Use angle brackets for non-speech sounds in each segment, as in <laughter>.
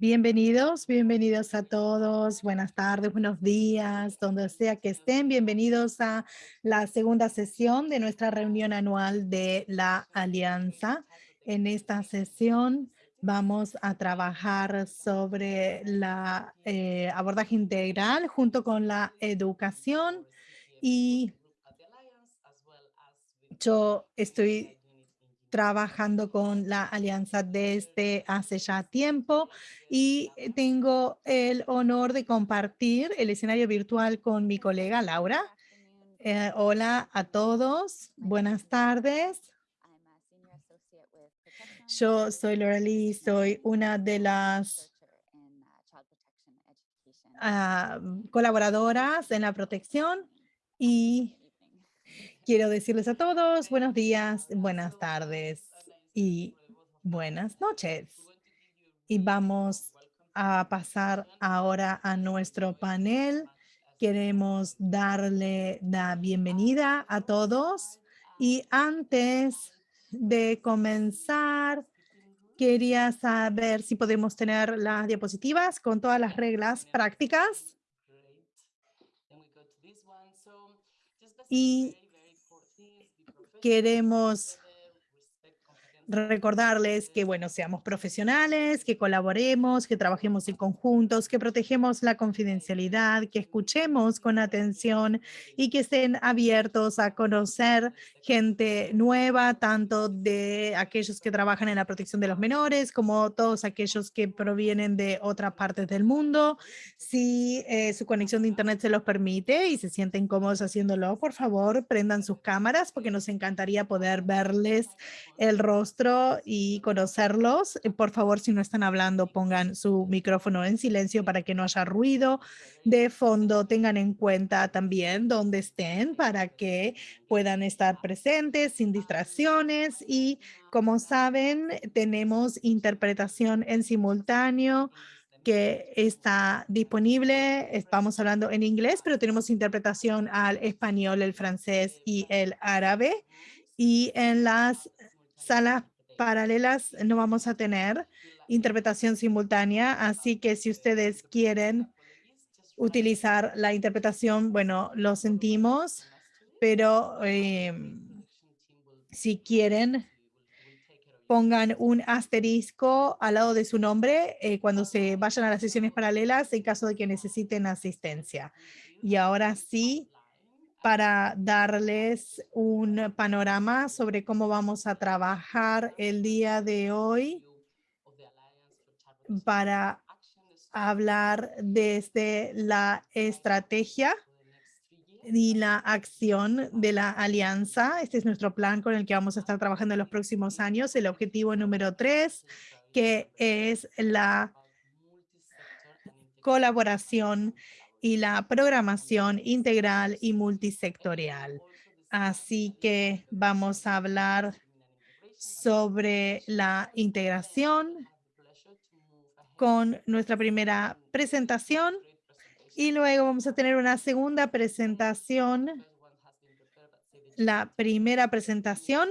Bienvenidos, bienvenidos a todos. Buenas tardes, buenos días, donde sea que estén. Bienvenidos a la segunda sesión de nuestra reunión anual de la Alianza. En esta sesión vamos a trabajar sobre la eh, abordaje integral junto con la educación y yo estoy trabajando con la alianza desde hace ya tiempo y tengo el honor de compartir el escenario virtual con mi colega Laura. Eh, hola a todos, buenas tardes. Yo soy Laura Lee, soy una de las ah, colaboradoras en la protección y quiero decirles a todos buenos días, buenas tardes y buenas noches. Y vamos a pasar ahora a nuestro panel. Queremos darle la bienvenida a todos y antes de comenzar, quería saber si podemos tener las diapositivas con todas las reglas prácticas. Y queremos recordarles que, bueno, seamos profesionales, que colaboremos, que trabajemos en conjuntos, que protegemos la confidencialidad, que escuchemos con atención y que estén abiertos a conocer gente nueva, tanto de aquellos que trabajan en la protección de los menores como todos aquellos que provienen de otras partes del mundo. Si eh, su conexión de internet se los permite y se sienten cómodos haciéndolo, por favor, prendan sus cámaras porque nos encantaría poder verles el rostro y conocerlos. Eh, por favor, si no están hablando, pongan su micrófono en silencio para que no haya ruido de fondo. Tengan en cuenta también dónde estén para que puedan estar presentes sin distracciones. Y como saben, tenemos interpretación en simultáneo que está disponible. Estamos hablando en inglés, pero tenemos interpretación al español, el francés y el árabe. Y en las salas paralelas no vamos a tener interpretación simultánea, así que si ustedes quieren utilizar la interpretación, bueno, lo sentimos, pero em, si quieren, pongan un asterisco al lado de su nombre eh, cuando se vayan a las sesiones paralelas en caso de que necesiten asistencia. Y ahora sí, para darles un panorama sobre cómo vamos a trabajar el día de hoy para hablar desde la estrategia y la acción de la alianza. Este es nuestro plan con el que vamos a estar trabajando en los próximos años. El objetivo número tres, que es la colaboración y la programación integral y multisectorial. Así que vamos a hablar sobre la integración con nuestra primera presentación y luego vamos a tener una segunda presentación. La primera presentación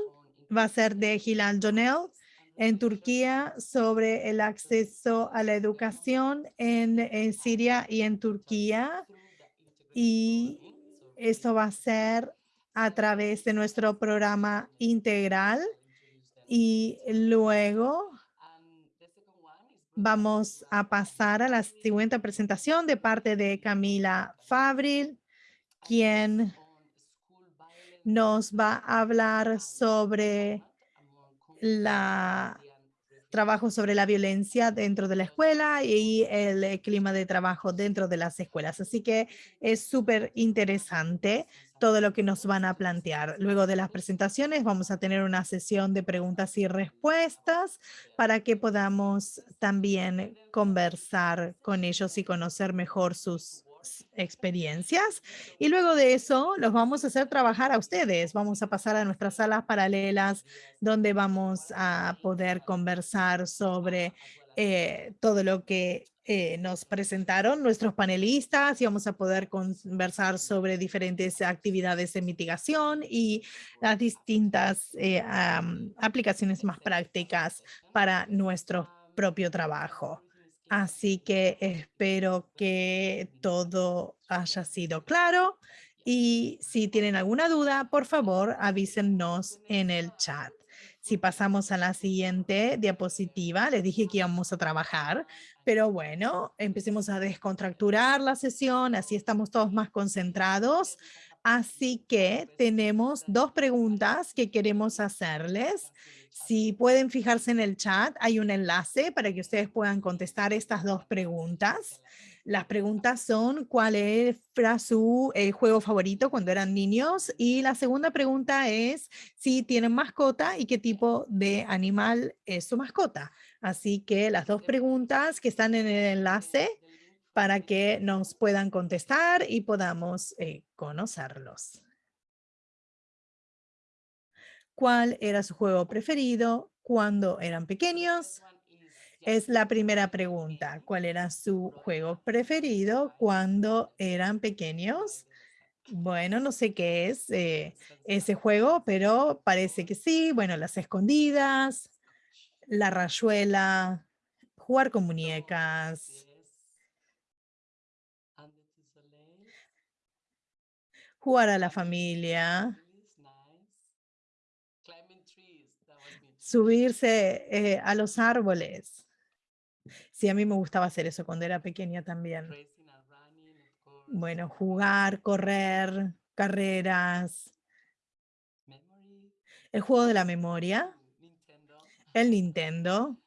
va a ser de Hilal Jonel, en Turquía sobre el acceso a la educación en, Siria y en Turquía. Y esto va a ser a través de nuestro programa integral. Y luego vamos a pasar a la siguiente presentación de parte de Camila Fabril, quien nos va a hablar sobre la trabajo sobre la violencia dentro de la escuela y el eh, clima de trabajo dentro de las escuelas. Así que es súper interesante todo lo que nos van a plantear. Luego de las presentaciones vamos a tener una sesión de preguntas y respuestas para que podamos también conversar con ellos y conocer mejor sus experiencias y luego de eso los vamos a hacer trabajar a ustedes. Vamos a pasar a nuestras salas paralelas donde vamos a poder conversar sobre eh, todo lo que eh, nos presentaron nuestros panelistas y vamos a poder conversar sobre diferentes actividades de mitigación y las distintas eh, aplicaciones más prácticas para nuestro propio trabajo. Así que espero que todo haya sido claro y si tienen alguna duda, por favor, avísennos en el chat. Si pasamos a la siguiente diapositiva, les dije que íbamos a trabajar, pero bueno, empecemos a descontracturar la sesión, así estamos todos más concentrados. Así que tenemos dos preguntas que queremos hacerles. Si pueden fijarse en el chat, hay un enlace para que ustedes puedan contestar estas dos preguntas. Las preguntas son cuál era su eh, juego favorito cuando eran niños y la segunda pregunta es si tienen mascota y qué tipo de animal es su mascota. Así que las dos preguntas que están en el enlace para que nos puedan contestar y podamos eh, conocerlos. ¿Cuál era su juego preferido cuando eran pequeños? Es la primera pregunta. ¿Cuál era su juego preferido cuando eran pequeños? Bueno, no sé qué es eh, ese juego, pero parece que sí. Bueno, las escondidas, la rayuela, jugar con muñecas. Jugar a la familia. Subirse eh, a los árboles. Sí, a mí me gustaba hacer eso cuando era pequeña también. Bueno, jugar, correr, carreras. El juego de la memoria. El Nintendo.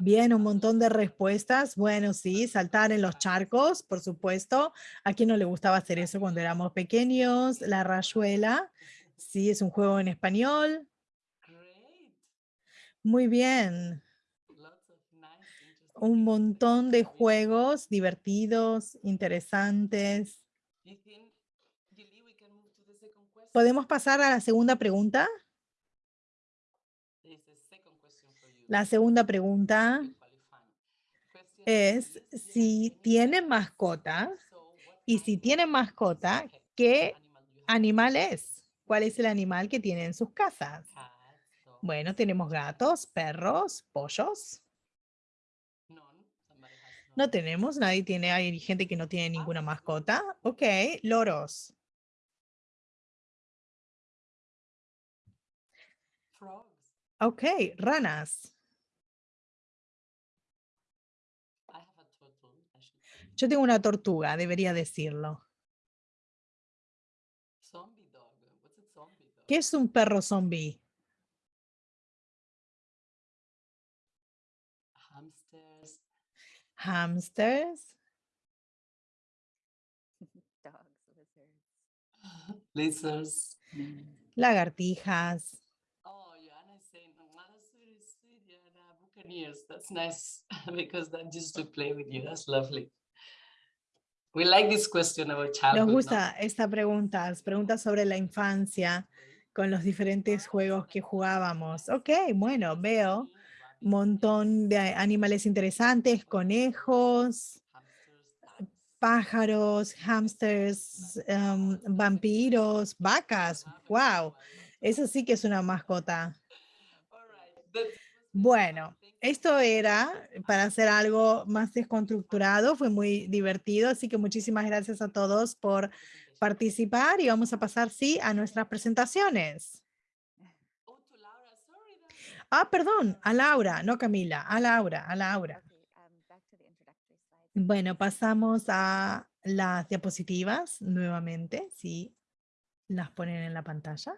Bien, un montón de respuestas. Bueno, sí, saltar en los charcos, por supuesto. ¿A quién no le gustaba hacer eso cuando éramos pequeños? La rayuela. Sí, es un juego en español. Muy bien un montón de juegos divertidos, interesantes. ¿Podemos pasar a la segunda pregunta? La segunda pregunta es si tienen mascota y si tienen mascota, ¿qué animal es? ¿Cuál es el animal que tienen en sus casas? Bueno, tenemos gatos, perros, pollos. No tenemos, nadie tiene, hay gente que no tiene ninguna mascota. Ok, loros. Ok, ranas. Yo tengo una tortuga, debería decirlo. ¿Qué es un perro zombie? Hamsters. <laughs> <laughs> Lizards. Lagartijas. Oh, Joanna is saying, that's nice <laughs> because that just to play with you. That's lovely. We like this question about childhood. Nos gusta esta pregunta, preguntas sobre la infancia con los diferentes juegos que jugábamos. Ok, bueno, veo montón de animales interesantes, conejos, pájaros, hamsters, em, vampiros, vacas. ¡Wow! Eso sí que es una mascota. Bueno, esto era para hacer algo más desconstructurado, fue muy divertido, así que muchísimas gracias a todos por participar y vamos a pasar, sí, a nuestras presentaciones. Ah, perdón, a Laura, no Camila, a Laura, a Laura. Bueno, pasamos a las diapositivas nuevamente, si las ponen en la pantalla.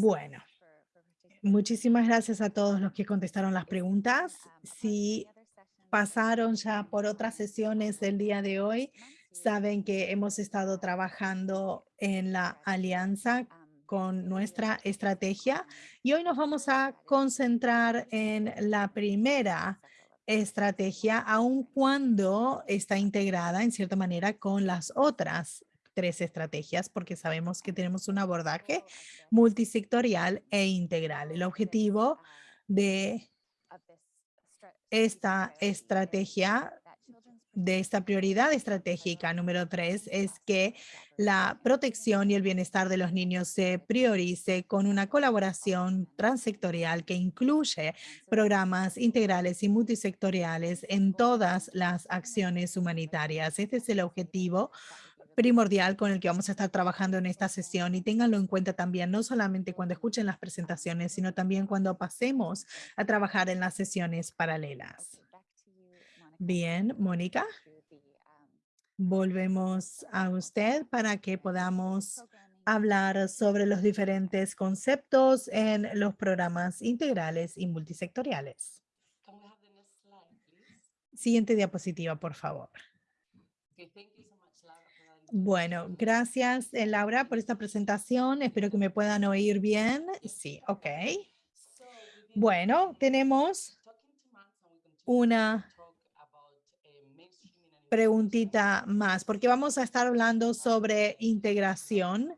Bueno, muchísimas gracias a todos los que contestaron las preguntas. Si pasaron ya por otras sesiones del día de hoy, Saben que hemos estado trabajando en la alianza con nuestra estrategia y hoy nos vamos a concentrar en la primera estrategia, aun cuando está integrada en cierta manera con las otras tres estrategias, porque sabemos que tenemos un abordaje multisectorial e integral. El objetivo de esta estrategia de esta prioridad estratégica número tres es que la protección y el bienestar de los niños se priorice con una colaboración transsectorial que incluye programas integrales y multisectoriales en todas las acciones humanitarias. Este es el objetivo primordial con el que vamos a estar trabajando en esta sesión y ténganlo en cuenta también, no solamente cuando escuchen las presentaciones, sino también cuando pasemos a trabajar en las sesiones paralelas. Bien, Mónica. Volvemos a usted para que podamos hablar sobre los diferentes conceptos en los programas integrales y multisectoriales. Siguiente diapositiva, por favor. Bueno, gracias eh, Laura por esta presentación. Espero que me puedan oír bien. Sí, ok. Bueno, tenemos una preguntita más, porque vamos a estar hablando sobre integración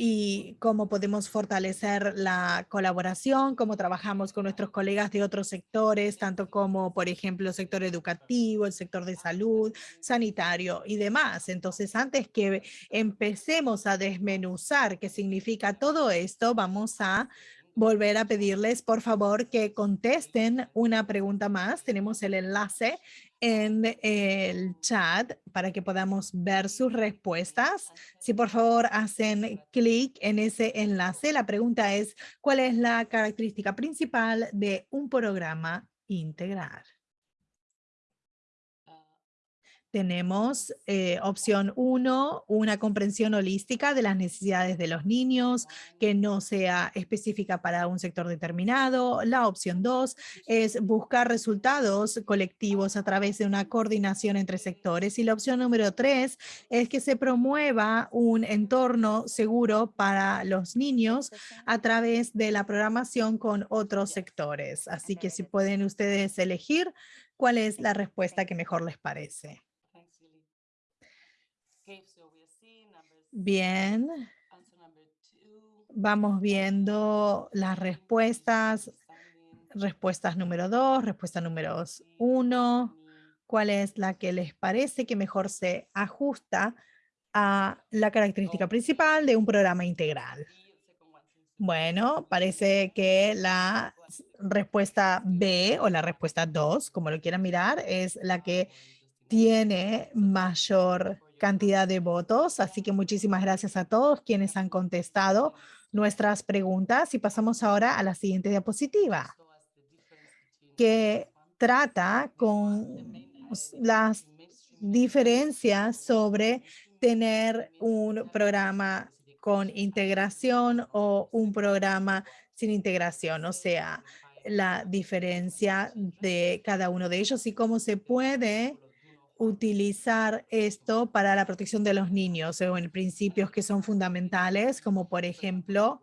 y cómo podemos fortalecer la colaboración, cómo trabajamos con nuestros colegas de otros sectores, tanto como, por ejemplo, el sector educativo, el sector de salud, sanitario y demás. Entonces, antes que empecemos a desmenuzar qué significa todo esto, vamos a volver a pedirles, por favor, que contesten una pregunta más. Tenemos el enlace en el chat para que podamos ver sus respuestas. Si por favor hacen clic en ese enlace, la pregunta es, ¿cuál es la característica principal de un programa integral? Tenemos eh, opción uno, una comprensión holística de las necesidades de los niños que no sea específica para un sector determinado. La opción dos es buscar resultados colectivos a través de una coordinación entre sectores. Y la opción número tres es que se promueva un entorno seguro para los niños a través de la programación con otros sectores. Así que si pueden ustedes elegir cuál es la respuesta que mejor les parece. Bien. Vamos viendo las respuestas. Respuestas número dos, respuesta número uno. ¿Cuál es la que les parece que mejor se ajusta a la característica principal de un programa integral? Bueno, parece que la respuesta B o la respuesta 2, como lo quieran mirar, es la que tiene mayor cantidad de votos. Así que muchísimas gracias a todos quienes han contestado nuestras preguntas y pasamos ahora a la siguiente diapositiva que trata con las diferencias sobre tener un programa con integración o un programa sin integración, o sea, la diferencia de cada uno de ellos y cómo se puede utilizar esto para la protección de los niños o en principios que son fundamentales, como por ejemplo,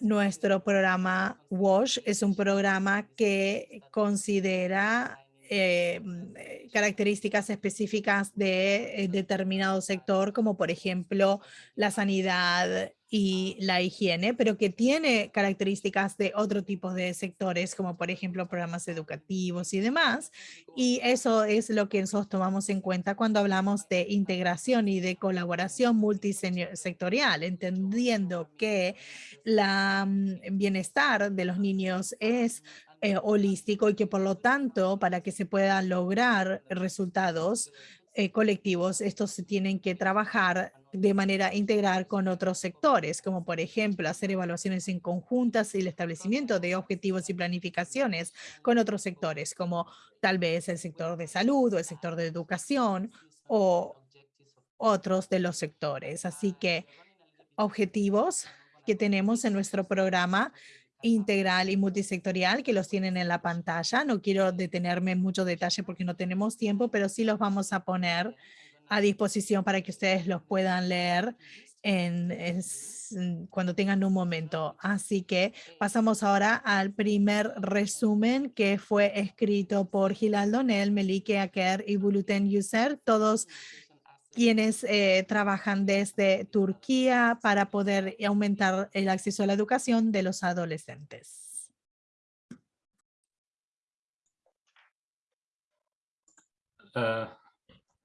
nuestro programa WASH es un programa que considera eh, mm, características específicas de eh, determinado sector, como por ejemplo la sanidad y la higiene, pero que tiene características de otro tipo de sectores, como por ejemplo programas educativos y demás. Y eso es lo que nosotros tomamos en cuenta cuando hablamos de integración y de colaboración multisectorial, entendiendo que la mm, bienestar de los niños es eh, holístico y que por lo tanto para que se puedan lograr resultados eh, colectivos, estos se tienen que trabajar de manera integral con otros sectores, como por ejemplo hacer evaluaciones en conjuntas y el establecimiento de objetivos y planificaciones con otros sectores, como tal vez el sector de salud o el sector de educación o otros de los sectores. Así que objetivos que tenemos en nuestro programa integral y multisectorial que los tienen en la pantalla. No quiero detenerme en mucho detalle porque no tenemos tiempo, pero sí los vamos a poner a disposición para que ustedes los puedan leer cuando tengan un momento. Así que pasamos ahora al primer resumen que fue escrito por Gilal Donel, Melike Aker y Buluten User, todos quienes eh, trabajan desde Turquía para poder aumentar el acceso a la educación de los adolescentes. Uh,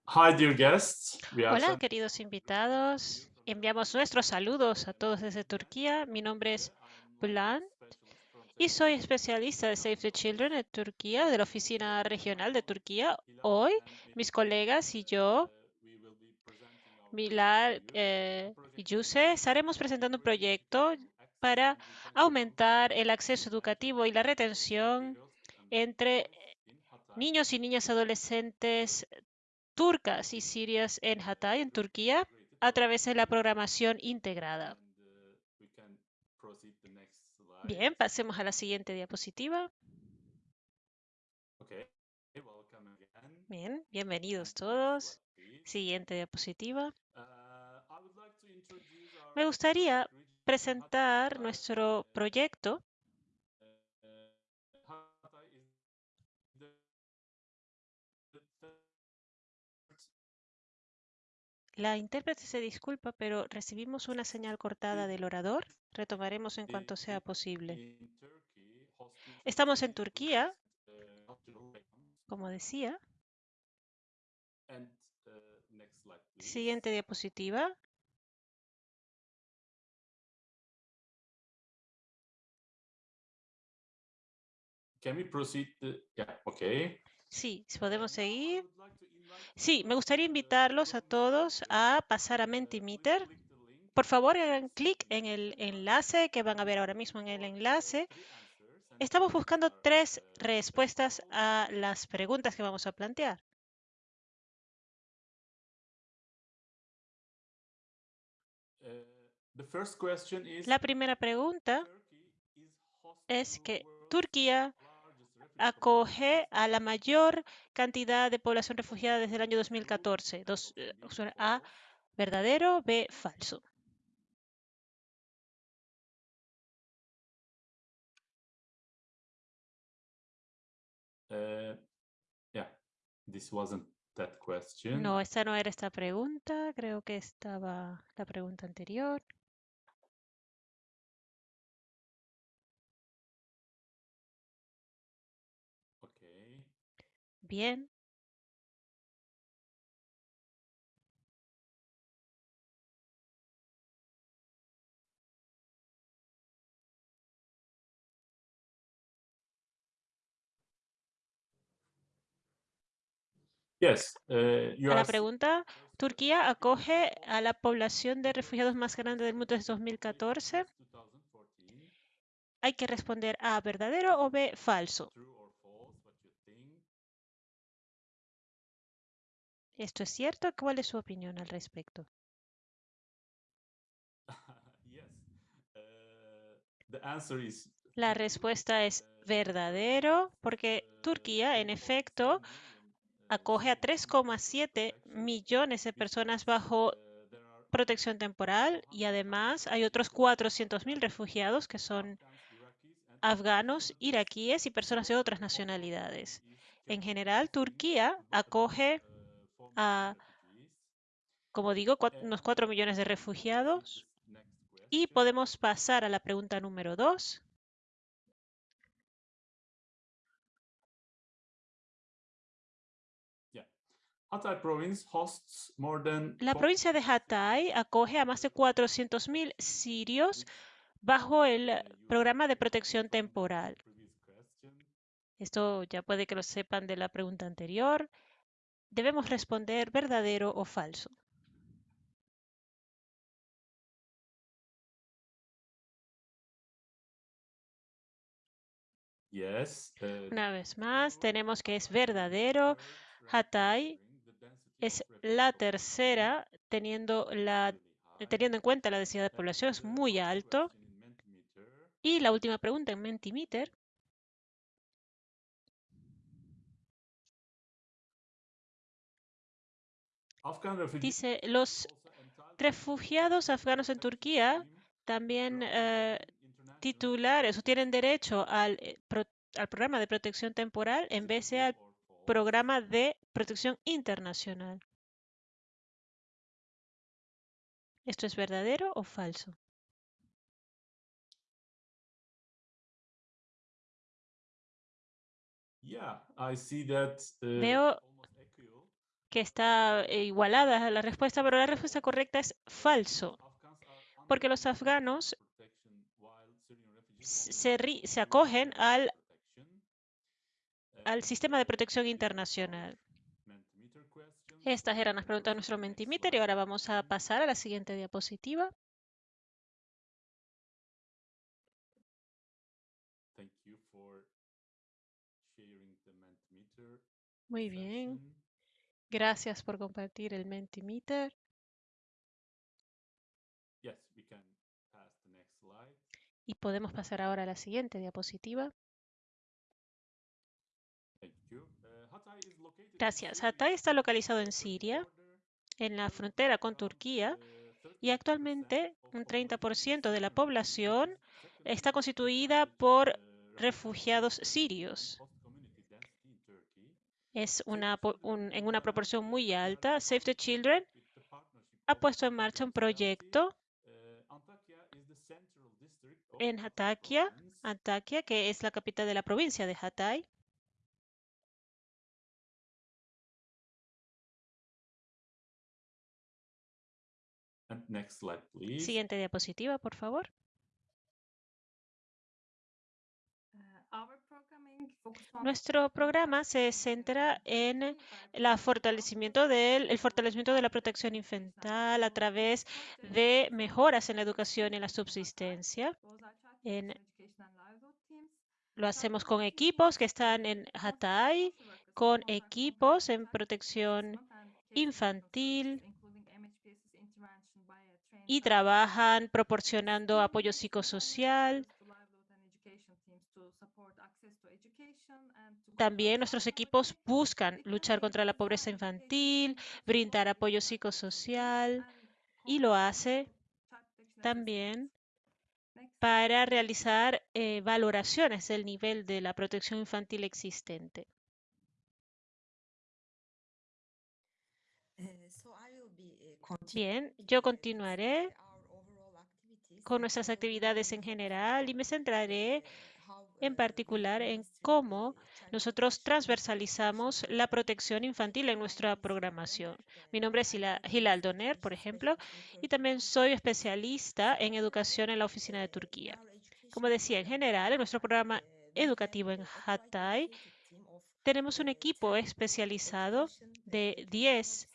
hi, dear guests. Hola, queridos invitados. Enviamos nuestros saludos a todos desde Turquía. Mi nombre es Bülent y soy especialista de Save the Children en Turquía, de la Oficina Regional de Turquía. Hoy, mis colegas y yo, Milal eh, y Yuse, estaremos presentando un proyecto para aumentar el acceso educativo y la retención entre niños y niñas adolescentes turcas y sirias en Hatay, en Turquía, a través de la programación integrada. Bien, pasemos a la siguiente diapositiva. Bien, bienvenidos todos. Siguiente diapositiva. Me gustaría presentar nuestro proyecto La intérprete se disculpa, pero recibimos una señal cortada del orador. Retomaremos en cuanto sea posible. Estamos en Turquía, como decía. Siguiente diapositiva. Sí, podemos seguir. Sí, me gustaría invitarlos a todos a pasar a Mentimeter. Por favor, hagan clic en el enlace que van a ver ahora mismo en el enlace. Estamos buscando tres respuestas a las preguntas que vamos a plantear. La primera pregunta es que Turquía acoge a la mayor cantidad de población refugiada desde el año 2014. Dos, eh, A, verdadero, B, falso. Uh, this wasn't that question. No, esta no era esta pregunta. Creo que estaba la pregunta anterior. Bien. Yes, uh, a la pregunta, Turquía acoge a la población de refugiados más grande del mundo desde 2014. Hay que responder A, verdadero o B, falso. ¿Esto es cierto? ¿Cuál es su opinión al respecto? <laughs> Uh, La respuesta es verdadero porque Turquía, en efecto, acoge a 3,7 millones de personas bajo protección temporal y además hay otros 400.000 refugiados que son afganos, iraquíes y personas de otras nacionalidades. En general, Turquía acoge a, como digo, unos 4 millones de refugiados. Y podemos pasar a la pregunta número 2. La provincia de Hatay acoge a más de 400.000 sirios bajo el programa de protección temporal. Esto ya puede que lo sepan de la pregunta anterior debemos responder verdadero o falso. Uh, Una vez más, tenemos que es verdadero. Hatay es la tercera, teniendo, la, teniendo en cuenta la densidad de población, es muy alto. Y la última pregunta en Mentimeter Dice, los refugiados afganos en Turquía también eh, titulares o tienen derecho al, eh, al programa de protección temporal en vez de al programa de protección internacional. ¿Esto es verdadero o falso? Uh, Veo que está eh, igualada a la respuesta, pero la respuesta correcta es falso, porque los afganos se, ri- se acogen al, al sistema de protección internacional. Estas eran las preguntas de nuestro Mentimeter y ahora vamos a pasar a la siguiente diapositiva. Thank you for sharing the Mentimeter Muy bien. Gracias por compartir el Mentimeter. Yes, we can pass the next slide. Y podemos pasar ahora a la siguiente diapositiva. Thank you. Uh, Hatay is located in Gracias. Hatay está localizado en Siria, en la frontera con Turquía, y actualmente un 30% de la población está constituida por refugiados sirios. Es una, un- en una proporción muy alta. Save the Children ha puesto en marcha un proyecto en Antakya, Antakya, que es la capital de la provincia de Hatay. Next slide, please. Siguiente diapositiva, por favor. Nuestro programa se centra en el fortalecimiento de la protección infantil a través de mejoras en la educación y la subsistencia. En- lo hacemos con equipos que están en Hatay, con equipos en protección infantil y trabajan proporcionando apoyo psicosocial. También nuestros equipos buscan luchar contra la pobreza infantil, brindar apoyo psicosocial y lo hace también para realizar eh, valoraciones del nivel de la protección infantil existente. Bien, yo continuaré con nuestras actividades en general y me centraré en particular en cómo nosotros transversalizamos la protección infantil en nuestra programación. Mi nombre es Hila- Hilal Doner, por ejemplo, y también soy especialista en educación en la oficina de Turquía. Como decía, en general, en nuestro programa educativo en Hatay, tenemos un equipo especializado de 10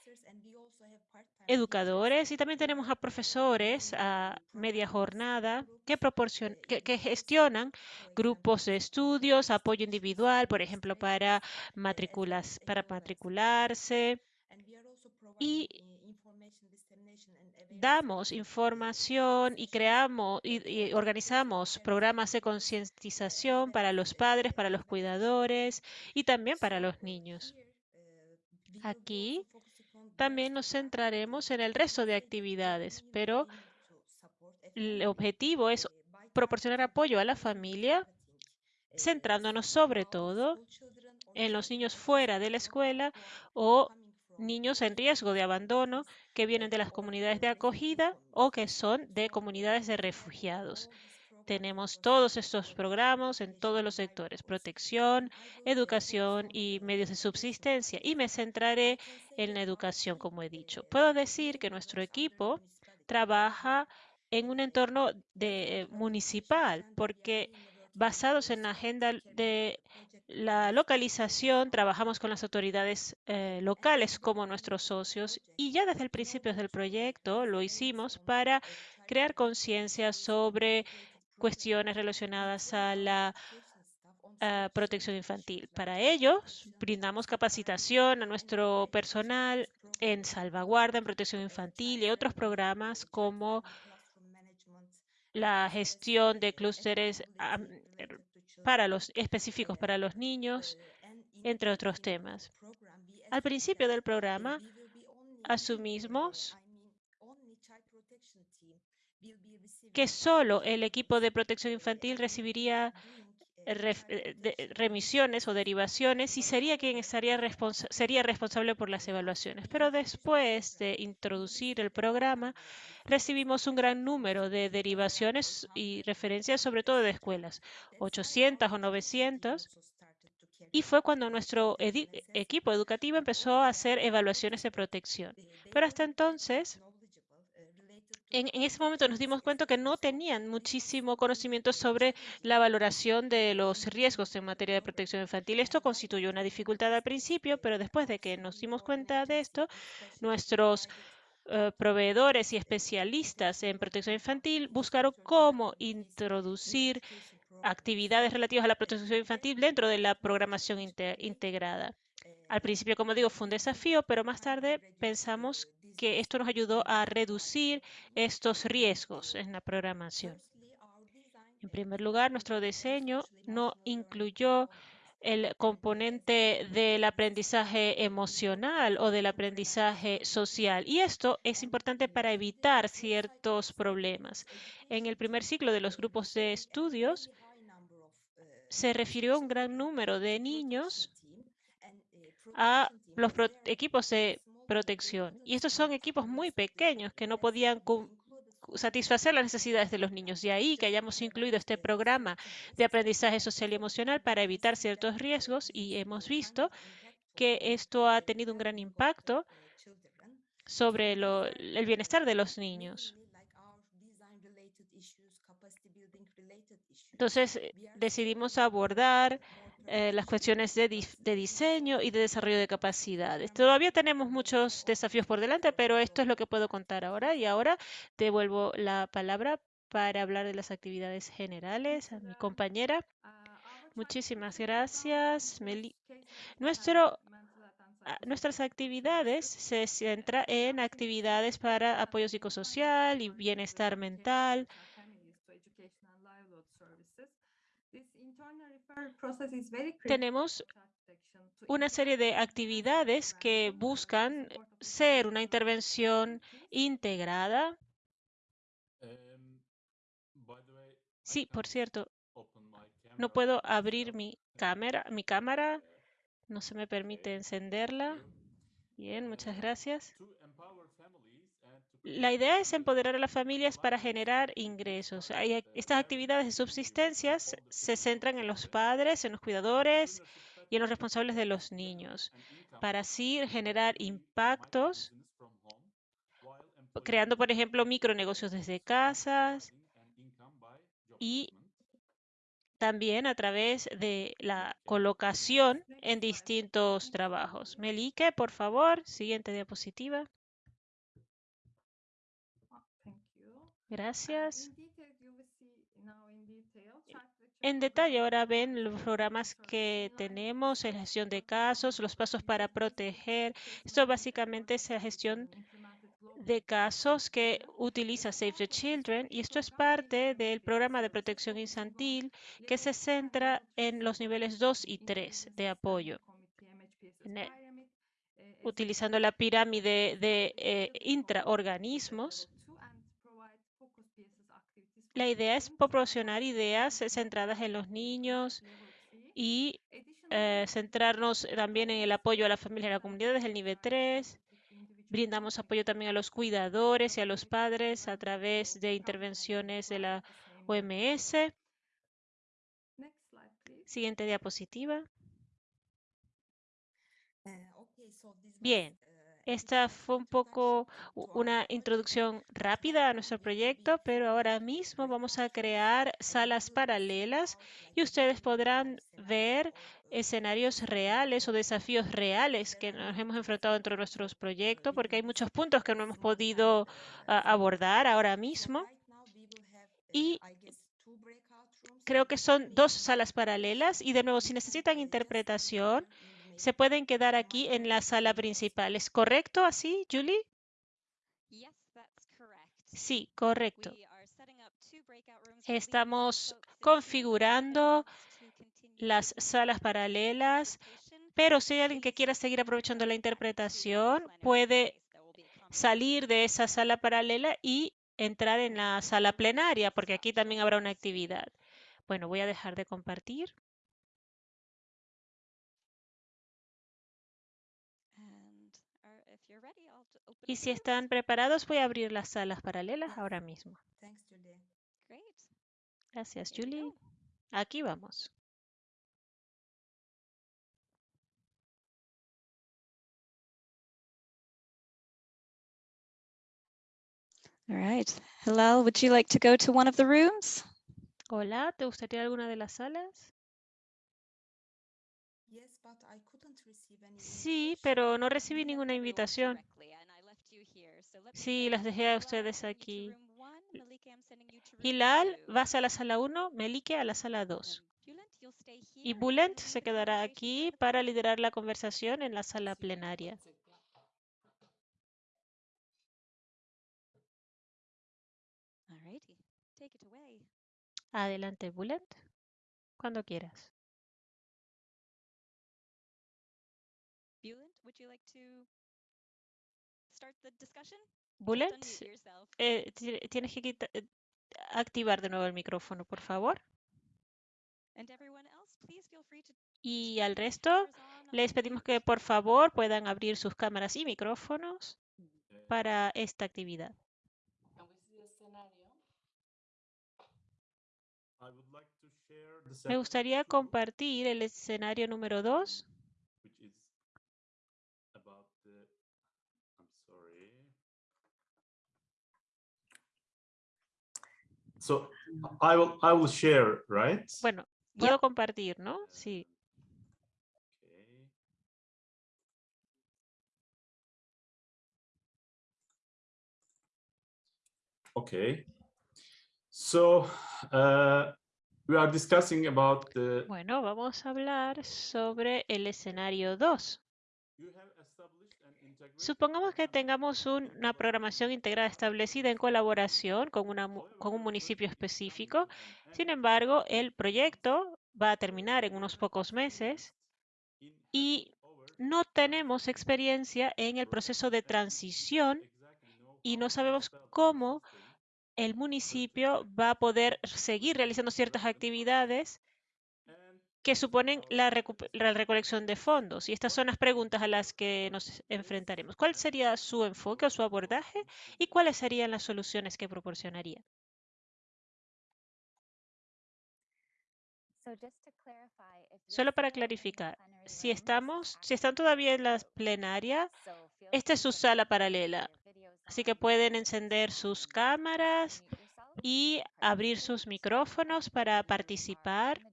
educadores y también tenemos a profesores a media jornada que, proporcion- que, que gestionan grupos de estudios, apoyo individual, por ejemplo, para, matriculas, para matricularse. Y damos información y creamos y, y organizamos programas de concientización para los padres, para los cuidadores y también para los niños. Aquí también nos centraremos en el resto de actividades, pero el objetivo es proporcionar apoyo a la familia, centrándonos sobre todo en los niños fuera de la escuela o niños en riesgo de abandono que vienen de las comunidades de acogida o que son de comunidades de refugiados. Tenemos todos estos programas en todos los sectores, protección, educación y medios de subsistencia. Y me centraré en la educación, como he dicho. Puedo decir que nuestro equipo trabaja en un entorno de, eh, municipal, porque basados en la agenda de la localización, trabajamos con las autoridades eh, locales como nuestros socios y ya desde el principio del proyecto lo hicimos para crear conciencia sobre cuestiones relacionadas a la protección infantil. Para ellos, brindamos capacitación a nuestro personal en salvaguarda, en protección infantil y otros programas como la gestión de clústeres er, para los específicos para los niños, entre otros temas. Al principio del programa, asumimos que solo el equipo de protección infantil recibiría ref- eh, de- remisiones o derivaciones y sería quien estaría sería responsable por las evaluaciones. Pero después de introducir el programa, recibimos un gran número de derivaciones y referencias, sobre todo de escuelas, 800 o 900, Y fue cuando nuestro equipo educativo empezó a hacer evaluaciones de protección. Pero hasta entonces, en, ese momento nos dimos cuenta que no tenían muchísimo conocimiento sobre la valoración de los riesgos en materia de protección infantil. Esto constituyó una dificultad al principio, pero después de que nos dimos cuenta de esto, nuestros eh, proveedores y especialistas en protección infantil buscaron cómo introducir actividades relativas a la protección infantil dentro de la programación integrada. Al principio, como digo, fue un desafío, pero más tarde pensamos que esto nos ayudó a reducir estos riesgos en la programación. En primer lugar, nuestro diseño no incluyó el componente del aprendizaje emocional o del aprendizaje social. Y esto es importante para evitar ciertos problemas. En el primer ciclo de los grupos de estudios, se refirió a un gran número de niños a los equipos de protección. Y estos son equipos muy pequeños que no podían satisfacer las necesidades de los niños. De ahí que hayamos incluido este programa de aprendizaje social y emocional para evitar ciertos riesgos y hemos visto que esto ha tenido un gran impacto sobre el bienestar de los niños. Entonces decidimos abordar eh, las cuestiones de, diseño y de desarrollo de capacidades. Todavía tenemos muchos desafíos por delante, pero esto es lo que puedo contar ahora. Y ahora devuelvo la palabra para hablar de las actividades generales a mi compañera. Muchísimas gracias, Meli. Nuestro, nuestras actividades se centran en actividades para apoyo psicosocial y bienestar mental, tenemos una serie de actividades que buscan ser una intervención integrada. Um, sí, por cierto, no puedo abrir mi cámara, mi cámara, no se me permite encenderla. Bien, muchas gracias. La idea es empoderar a las familias para generar ingresos. Estas actividades de subsistencia se centran en los padres, en los cuidadores y en los responsables de los niños, para así generar impactos, creando, por ejemplo, micronegocios desde casas y también a través de la colocación en distintos trabajos. Melike, por favor, siguiente diapositiva. Gracias. En detalle ahora ven los programas que tenemos, la gestión de casos, los pasos para proteger. Esto básicamente es la gestión de casos que utiliza Save the Children y esto es parte del programa de protección infantil que se centra en los niveles 2 y 3 de apoyo. utilizando la pirámide de eh, intraorganismos la idea es proporcionar ideas centradas en los niños y eh, centrarnos también en el apoyo a la familia y a la comunidad desde el nivel 3. Brindamos apoyo también a los cuidadores y a los padres a través de intervenciones de la OMS. Siguiente diapositiva. Eh, Bien, esta fue un poco una introducción rápida a nuestro proyecto, pero ahora mismo vamos a crear salas paralelas y ustedes podrán ver escenarios reales o desafíos reales que nos hemos enfrentado dentro de nuestros proyectos, porque hay muchos puntos que no hemos podido ah, abordar ahora mismo. Y creo que son dos salas paralelas y de nuevo, si necesitan interpretación, se pueden quedar aquí en la sala principal. ¿Es correcto así, Julie? Sí, correcto. Estamos configurando las salas paralelas, pero si hay alguien que quiera seguir aprovechando la interpretación, puede salir de esa sala paralela y entrar en la sala plenaria, porque aquí también habrá una actividad. Bueno, voy a dejar de compartir. Y si están preparados, voy a abrir las salas paralelas ahora mismo. Gracias, Julie. Aquí vamos. All right. Hilal, would you like to go to one of the rooms? Hola, ¿te gustaría alguna de las salas? Sí, pero no recibí ninguna invitación. Sí, las dejé a ustedes aquí. Hilal, vas a la sala 1, Melike a la sala 2. Y Bulent se quedará aquí para liderar la conversación en la sala plenaria. Adelante, Bulent, cuando quieras. Yourself. eh, ti- tienes que quita- eh, activar de nuevo el micrófono, por favor. And everyone else, please feel free to Y al your resto, les pedimos que por favor puedan abrir sus cámaras y micrófonos para esta actividad. And we see the scenario. I would like to share the Me gustaría compartir el escenario número 2. which is about the. I'm sorry. So I will I will share, right? Bueno, puedo compartir, ¿no? Sí. Okay. Okay. So uh, we are discussing about the. Bueno, vamos a hablar sobre el escenario 2. You have Supongamos que tengamos una programación integrada establecida en colaboración con, una con un municipio específico. Sin embargo, el proyecto va a terminar en unos pocos meses y no tenemos experiencia en el proceso de transición y no sabemos cómo el municipio va a poder seguir realizando ciertas actividades que suponen la, recolección de fondos. Y estas son las preguntas a las que nos enfrentaremos. ¿Cuál sería su enfoque o su abordaje y cuáles serían las soluciones que proporcionaría? Solo para clarificar, si estamos, si están todavía en la plenaria, esta es su sala paralela, así que pueden encender sus cámaras y abrir sus micrófonos para participar.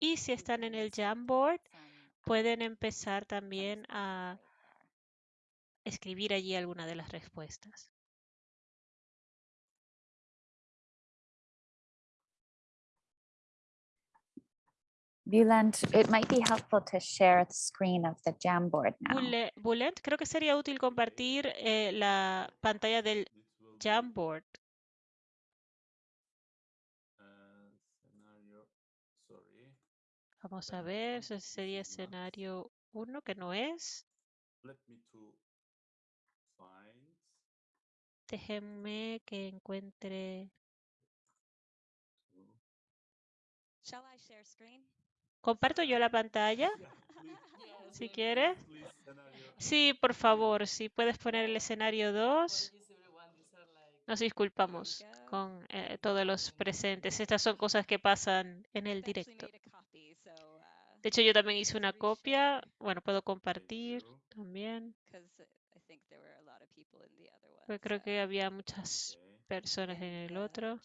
Y si están en el Jamboard, pueden empezar también a escribir allí alguna de las respuestas. Bulent, it might be helpful to share the screen of the Jamboard now. Bule- Bulent, creo que sería útil compartir eh, la pantalla del Jamboard. uh, scenario, sorry. Vamos a ver, ese sería escenario 1, que no es. Déjenme que encuentre. to- Shall I share screen? ¿Comparto yo la pantalla? <laughs> Si quieres. Sí, por favor, si puedes poner el escenario 2. Apologies, everyone. These are like Nos disculpamos con eh, todos los presentes. Estas son cosas que pasan en el directo. made a copy, so, uh, De hecho, yo también hice una copia. Bueno, puedo compartir también. 'cause I think there were a lot of people in the other one. Porque creo que había muchas personas en el the otro.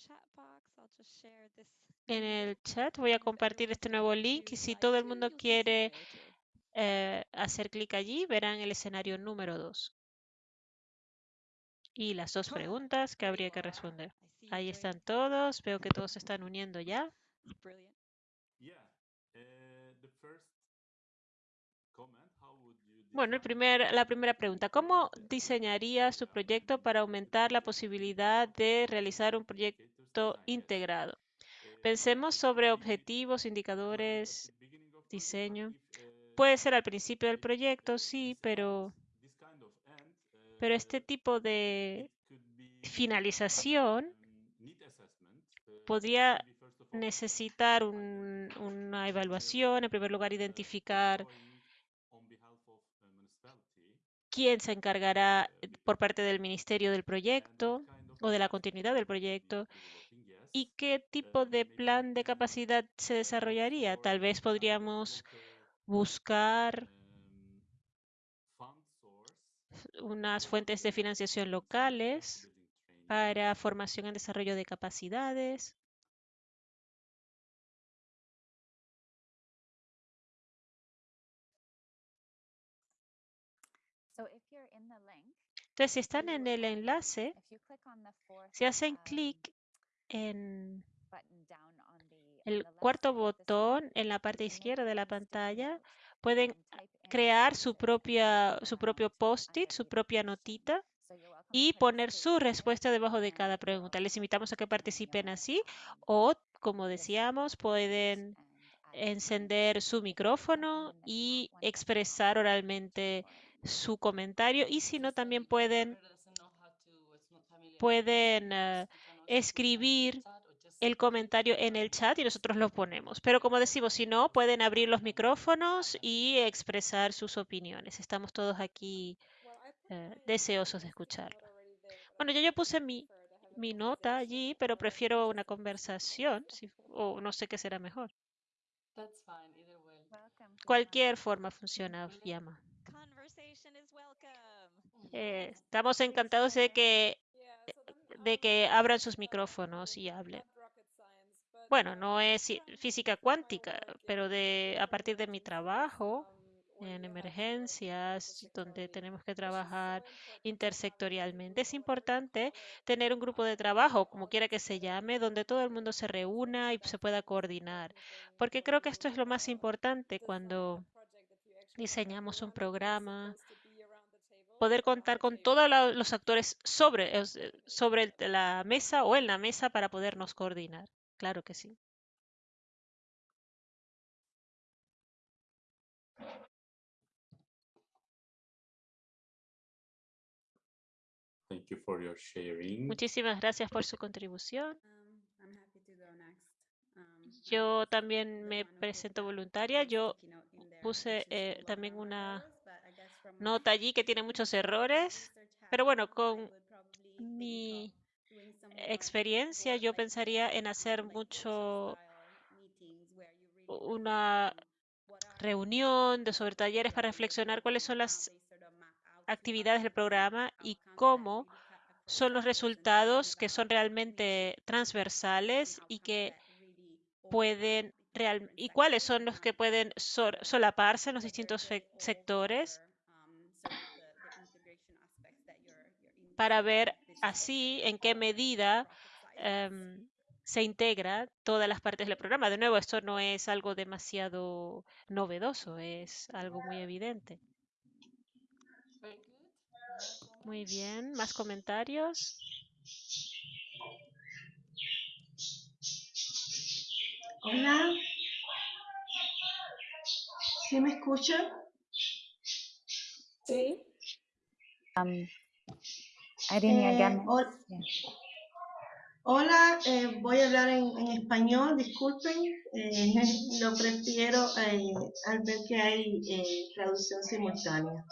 En el chat voy a compartir este nuevo link y si todo el mundo quiere eh, hacer clic allí, verán el escenario número 2. Y las dos preguntas que habría que responder. Ahí están todos, veo que todos se están uniendo ya. Brilliant. Yeah. Uh, the first comment, how would you Bueno, el design primer, la primera pregunta, ¿cómo diseñaría su proyecto para aumentar la posibilidad de realizar un proyecto integrado? Uh, Pensemos sobre objetivos, indicadores, diseño. uh, Puede ser al principio del proyecto, sí, pero, pero este uh, tipo de finalización podría necesitar un- una evaluación. En primer lugar, identificar quién se encargará por parte del ministerio del proyecto o de la continuidad del proyecto y qué tipo de plan de capacidad se desarrollaría. Tal vez podríamos buscar unas fuentes de financiación locales para formación en desarrollo de capacidades. Entonces, si están en el enlace, si hacen um, clic en el cuarto botón en la parte izquierda de la pantalla, pueden crear su propia, su um, propio post-it, su propia notita y poner su respuesta debajo de cada pregunta. Les invitamos a que participen así o, como decíamos, pueden encender su micrófono y expresar oralmente su comentario y si no, también pueden, pueden eh, escribir el comentario en el chat y nosotros lo ponemos. Pero como decimos, si no, pueden abrir los micrófonos y expresar sus opiniones. Estamos todos aquí eh, deseosos de escucharlo. Bueno, yo ya puse mi, mi nota allí, pero prefiero una conversación, si- o no sé qué será mejor. Cualquier forma funciona, Fiamma. Eh, estamos encantados de que, de que abran sus micrófonos y hablen. Bueno, no es física cuántica, pero de, a partir de mi trabajo en emergencias, donde tenemos que trabajar intersectorialmente, es importante tener un grupo de trabajo, como quiera que se llame, donde todo el mundo se reúna y se pueda coordinar. Porque creo que esto es lo más importante cuando diseñamos un programa, poder contar con todos los actores sobre, sobre la mesa o en la mesa para podernos coordinar. Claro que sí. Thank you for your sharing. Muchísimas gracias por su contribución. Um, I'm happy to go next. Um, Yo también me presento voluntaria. Yo puse eh, también una nota allí que tiene muchos errores, pero bueno, con mi experiencia yo pensaría en hacer mucho una reunión de sobre talleres para reflexionar cuáles son on, las actividades del programa y cómo son los resultados que son realmente transversales y que pueden real y cuáles son los que pueden solaparse en los distintos sectores para ver así en qué medida em, se integra todas las partes del programa. De nuevo, esto no es algo demasiado novedoso, es algo muy evidente. Muy bien, ¿más comentarios? Hola. ¿Sí me escuchan? Sí. Um, Irene, Eh, again. hol- yeah. hola, eh, voy a hablar en, en español, disculpen. eh, <laughs> lo prefiero eh, al ver que hay eh, traducción simultánea.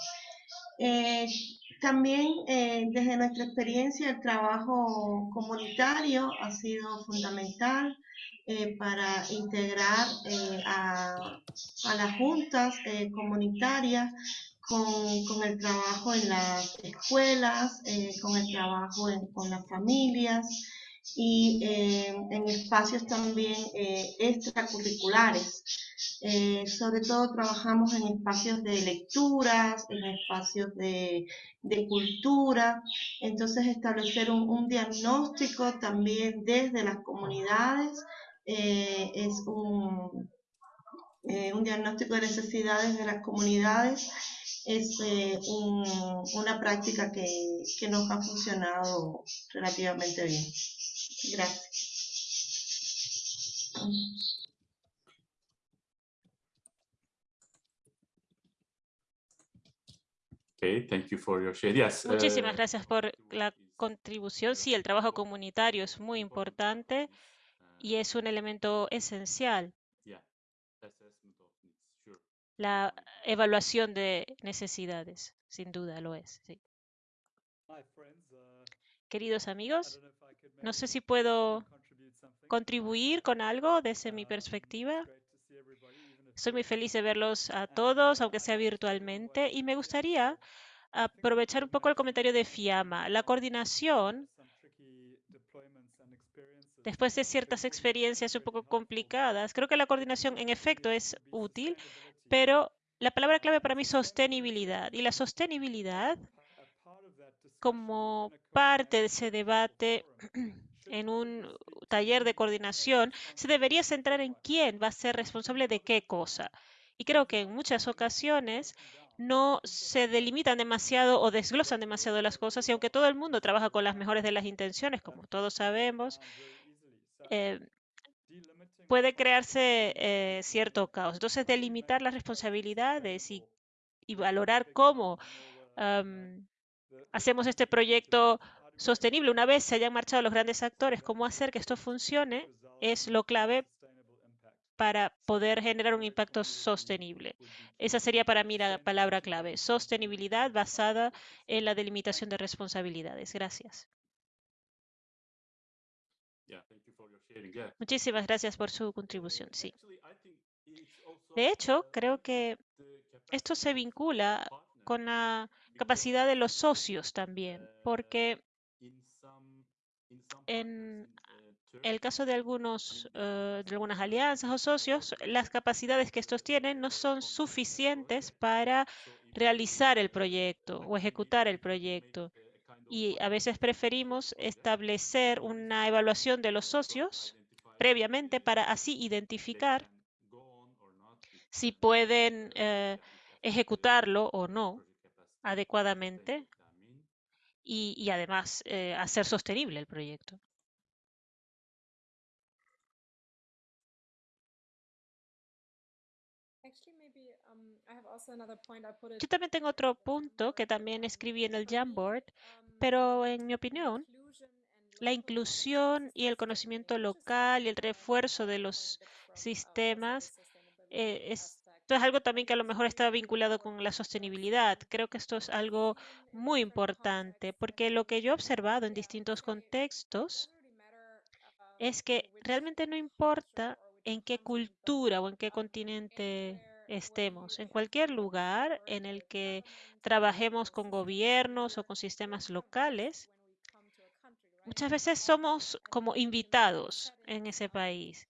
También desde nuestra experiencia el trabajo comunitario ha sido fundamental eh, para integrar eh, a, a las juntas eh, comunitarias con, el trabajo en las escuelas, eh, con el trabajo con las familias y eh, en espacios también eh, extracurriculares. Sobre todo trabajamos en espacios de lecturas, en espacios de, cultura, entonces establecer un, diagnóstico también desde las comunidades es un diagnóstico de necesidades de las comunidades es eh, un- una práctica que, que nos ha funcionado relativamente bien. Gracias. Okay, thank you for your share. Yes. Muchísimas uh, gracias por la contribución. Sí, el trabajo comunitario es muy importante y es un elemento esencial. Yeah, assessment of needs, sure. La evaluación de necesidades, sin duda lo es. sí. Queridos amigos, no sé si puedo contribuir con algo desde mi perspectiva. Estoy muy feliz de verlos a todos, aunque sea virtualmente, y me gustaría aprovechar un poco el comentario de Fiamma. La coordinación después de ciertas experiencias un poco complicadas, creo que la coordinación en efecto es útil, pero la palabra clave para mí es sostenibilidad. Y la sostenibilidad, como parte de ese debate <clears throat> en un taller de coordinación, se debería centrar en quién va a ser responsable de qué cosa. Y creo que en muchas ocasiones no se delimitan demasiado o desglosan demasiado las cosas y aunque todo el mundo trabaja con las mejores de las intenciones, como todos sabemos, eh, puede crearse eh, cierto caos. Entonces, delimitar las responsabilidades y, y valorar cómo hacemos este proyecto sostenible. Una vez se hayan marchado los grandes actores, cómo hacer que esto funcione es lo clave para poder generar un impacto sostenible. Esa sería para mí la palabra clave, sostenibilidad basada en la delimitación de responsabilidades. Gracias. Muchísimas gracias por su contribución. Sí. De hecho, uh, creo que esto se vincula con la capacidad de los socios también, uh, porque some en uh, el caso de algunos de algunas alianzas o socios, las capacidades que estos tienen no son suficientes para realizar el proyecto o ejecutar el proyecto. Y a veces preferimos establecer una evaluación de los socios previamente para así identificar si pueden eh, ejecutarlo o no adecuadamente y, y además eh, hacer sostenible el proyecto. Yo también tengo otro punto que también escribí en el Jamboard, pero en mi opinión, la inclusión y el conocimiento local y el refuerzo de los sistemas eh, es- esto es algo también que a lo mejor está vinculado con la sostenibilidad. Creo que esto es algo muy importante porque lo que yo he observado en distintos contextos es que realmente no importa en qué cultura o en qué continente estemos, en cualquier lugar en el que trabajemos con gobiernos o con sistemas locales, muchas veces somos como invitados en ese país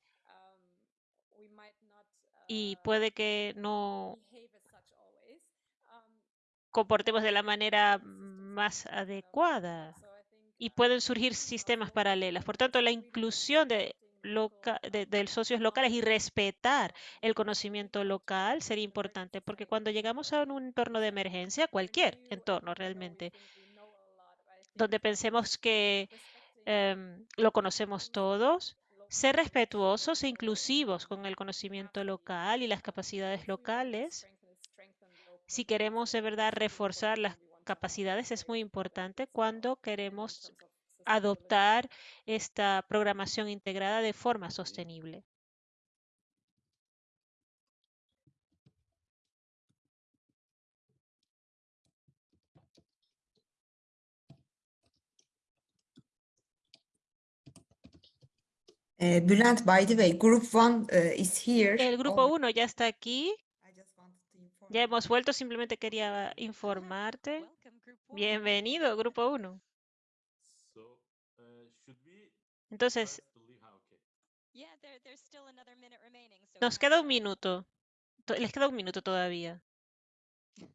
y puede que no comportemos de la manera más adecuada y pueden surgir sistemas paralelos. Por tanto, la inclusión de, socios locales y respetar el conocimiento local sería importante, porque cuando llegamos a un entorno de emergencia, cualquier entorno realmente, donde pensemos que em, lo conocemos todos, ser respetuosos e inclusivos con el conocimiento local y las capacidades locales. Si queremos de verdad reforzar las capacidades, es muy importante cuando queremos adoptar esta programación integrada de forma sostenible. Uh, Bülent, by the way, Group One uh, is here. El grupo already. 1 ya está aquí. Ya hemos vuelto, simplemente quería informarte. Bienvenido, grupo 1. So, uh, should we Entonces, press to leave? Ah, okay. Yeah, there, there's still another minute remaining. So nos queda un minuto. To- Les queda un minuto todavía. <laughs>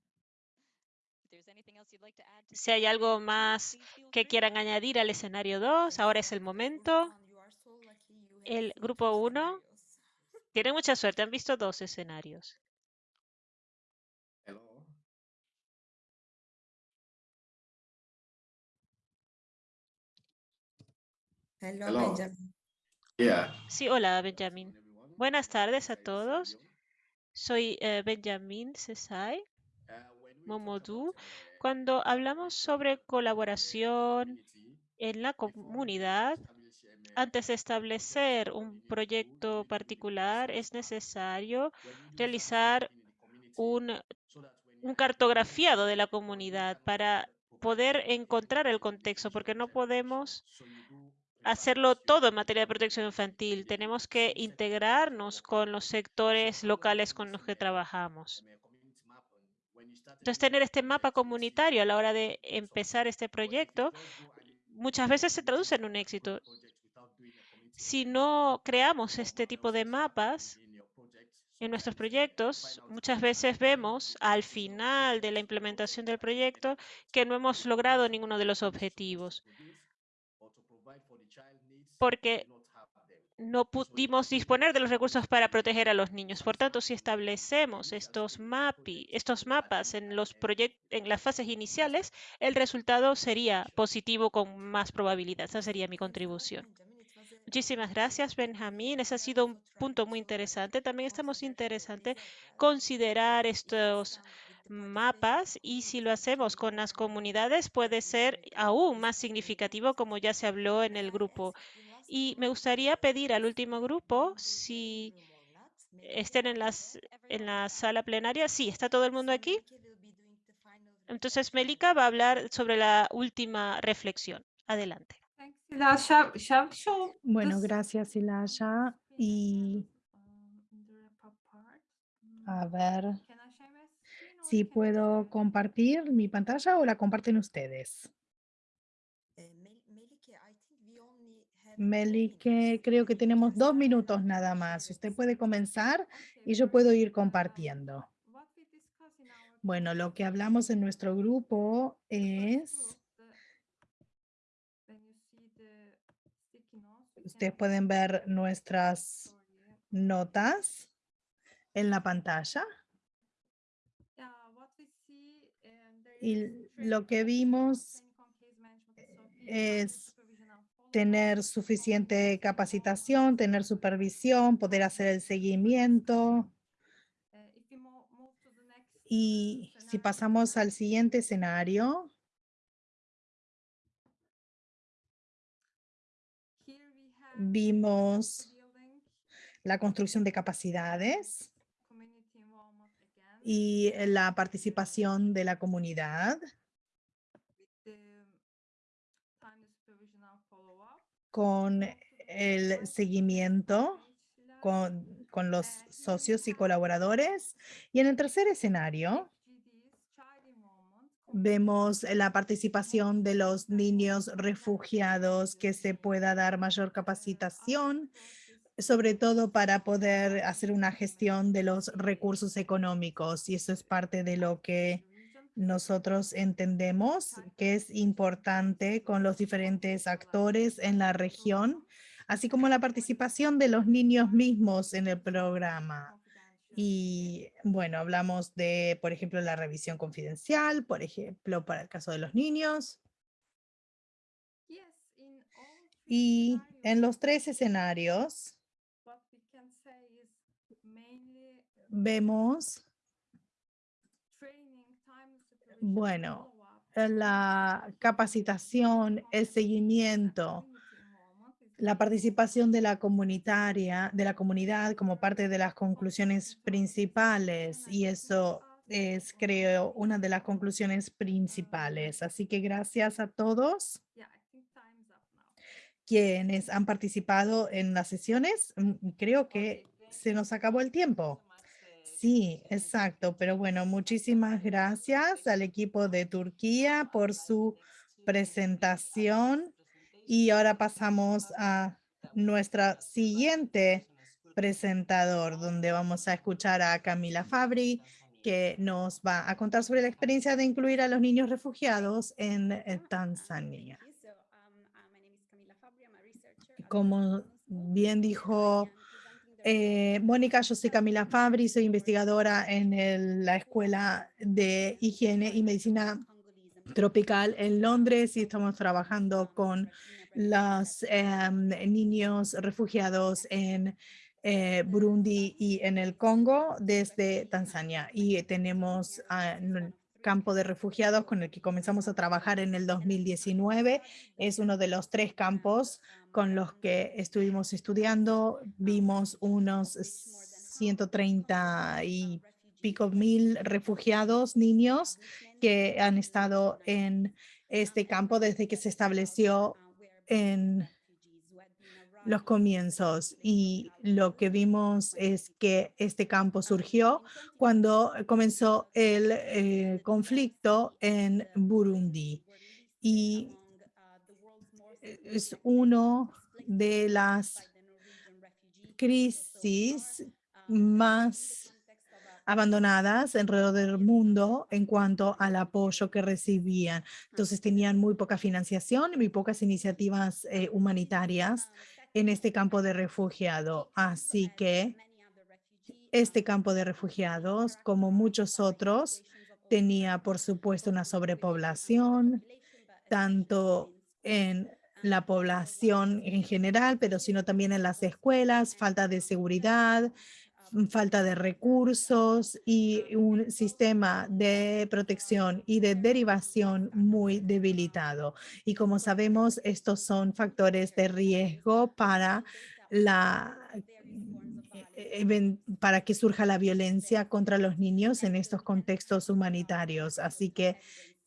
Si hay algo más que quieran añadir al escenario 2, ahora es el momento. El grupo 1 scenarios. tiene mucha suerte, han visto dos escenarios. Hello, Hello. Benjamin. Yeah. Sí, hola, everyone. Buenas tardes a todos. Soy eh, Benjamín Cesai Momodou. Cuando hablamos sobre colaboración en la comunidad, antes de establecer un proyecto particular, es necesario realizar un, un cartografiado de la comunidad para poder encontrar el contexto, porque no podemos hacerlo todo en materia de protección infantil. Tenemos que integrarnos con los sectores locales con los que trabajamos. Entonces, tener este mapa comunitario a la hora de empezar este proyecto muchas veces se traduce en un éxito. Si no creamos este tipo de mapas en nuestros proyectos, muchas veces vemos al final de la implementación del proyecto que no hemos logrado ninguno de los objetivos porque no pudimos disponer de los recursos para proteger a los niños. Por tanto, si establecemos estos, mapi, estos mapas en, los en las fases iniciales, el resultado sería positivo con más probabilidad. Esa sería mi contribución. Muchísimas gracias, Benjamín. Ese ha sido un punto muy interesante. También estamos interesante considerar estos mapas y si lo hacemos con las comunidades puede ser aún más significativo como ya se habló en el grupo. Y me gustaría pedir al último grupo si estén en, las, en la sala plenaria. Sí, ¿está todo el mundo aquí? Entonces, Melika va a hablar sobre la última reflexión. Adelante. Bueno, gracias, Ilaya. Y a ver si puedo compartir mi pantalla o la comparten ustedes. Melike, creo que tenemos dos minutos nada más. Usted puede comenzar y yo puedo ir compartiendo. Bueno, lo que hablamos en nuestro grupo es... Ustedes pueden ver nuestras notas en la pantalla. Y lo que vimos es tener suficiente capacitación, tener supervisión, poder hacer el seguimiento. Y si pasamos al siguiente escenario, vimos la construcción de capacidades. Y la participación de la comunidad. Con el seguimiento con, con, los socios y colaboradores. Y en el tercer escenario, vemos la participación de los niños refugiados, que se pueda dar mayor capacitación, sobre todo para poder hacer una gestión de los recursos económicos. Y eso es parte de lo que nosotros entendemos que es importante con los diferentes actores en la región, así como la participación de los niños mismos en el programa. Y bueno, hablamos de, por ejemplo, la revisión confidencial, por ejemplo, para el caso de los niños. Y en los tres escenarios vemos bueno, la capacitación, el seguimiento, la participación de la comunitaria, de la comunidad como parte de las conclusiones principales y eso es, creo, una de las conclusiones principales. Así que gracias a todos quienes han participado en las sesiones. Mm, creo que se nos acabó el tiempo. Sí, exacto. Pero bueno, muchísimas gracias al equipo de Turquía por su presentación. Y ahora pasamos a nuestra siguiente presentador, donde vamos a escuchar a Camila Fabri, que nos va a contar sobre la experiencia de incluir a los niños refugiados en eh, Tanzania. Como bien dijo eh, Mónica, yo soy Camila Fabri, soy investigadora en la Escuela de Higiene y Medicina Tropical en Londres y estamos trabajando con los em, niños refugiados en eh, Burundi y en el Congo desde Tanzania. Y tenemos un campo de refugiados con el que comenzamos a trabajar en el 2019. Es uno de los tres campos con los que estuvimos estudiando. Vimos unos 130 y pico mil refugiados, niños, que han estado en este campo desde que se estableció en los comienzos y lo que vimos es que este campo surgió cuando comenzó el eh, conflicto en Burundi y es uno de las crisis más abandonadas alrededor del mundo en cuanto al apoyo que recibían. Entonces tenían muy poca financiación y muy pocas iniciativas eh, humanitarias en este campo de refugiado. Así que este campo de refugiados, como muchos otros, tenía por supuesto una sobrepoblación, tanto en la población en general, pero sino también en las escuelas, falta de seguridad, falta de recursos y un sistema de protección y de derivación muy debilitado. Y como sabemos, estos son factores de riesgo para la eh, para que surja la violencia contra los niños en estos contextos humanitarios. Así que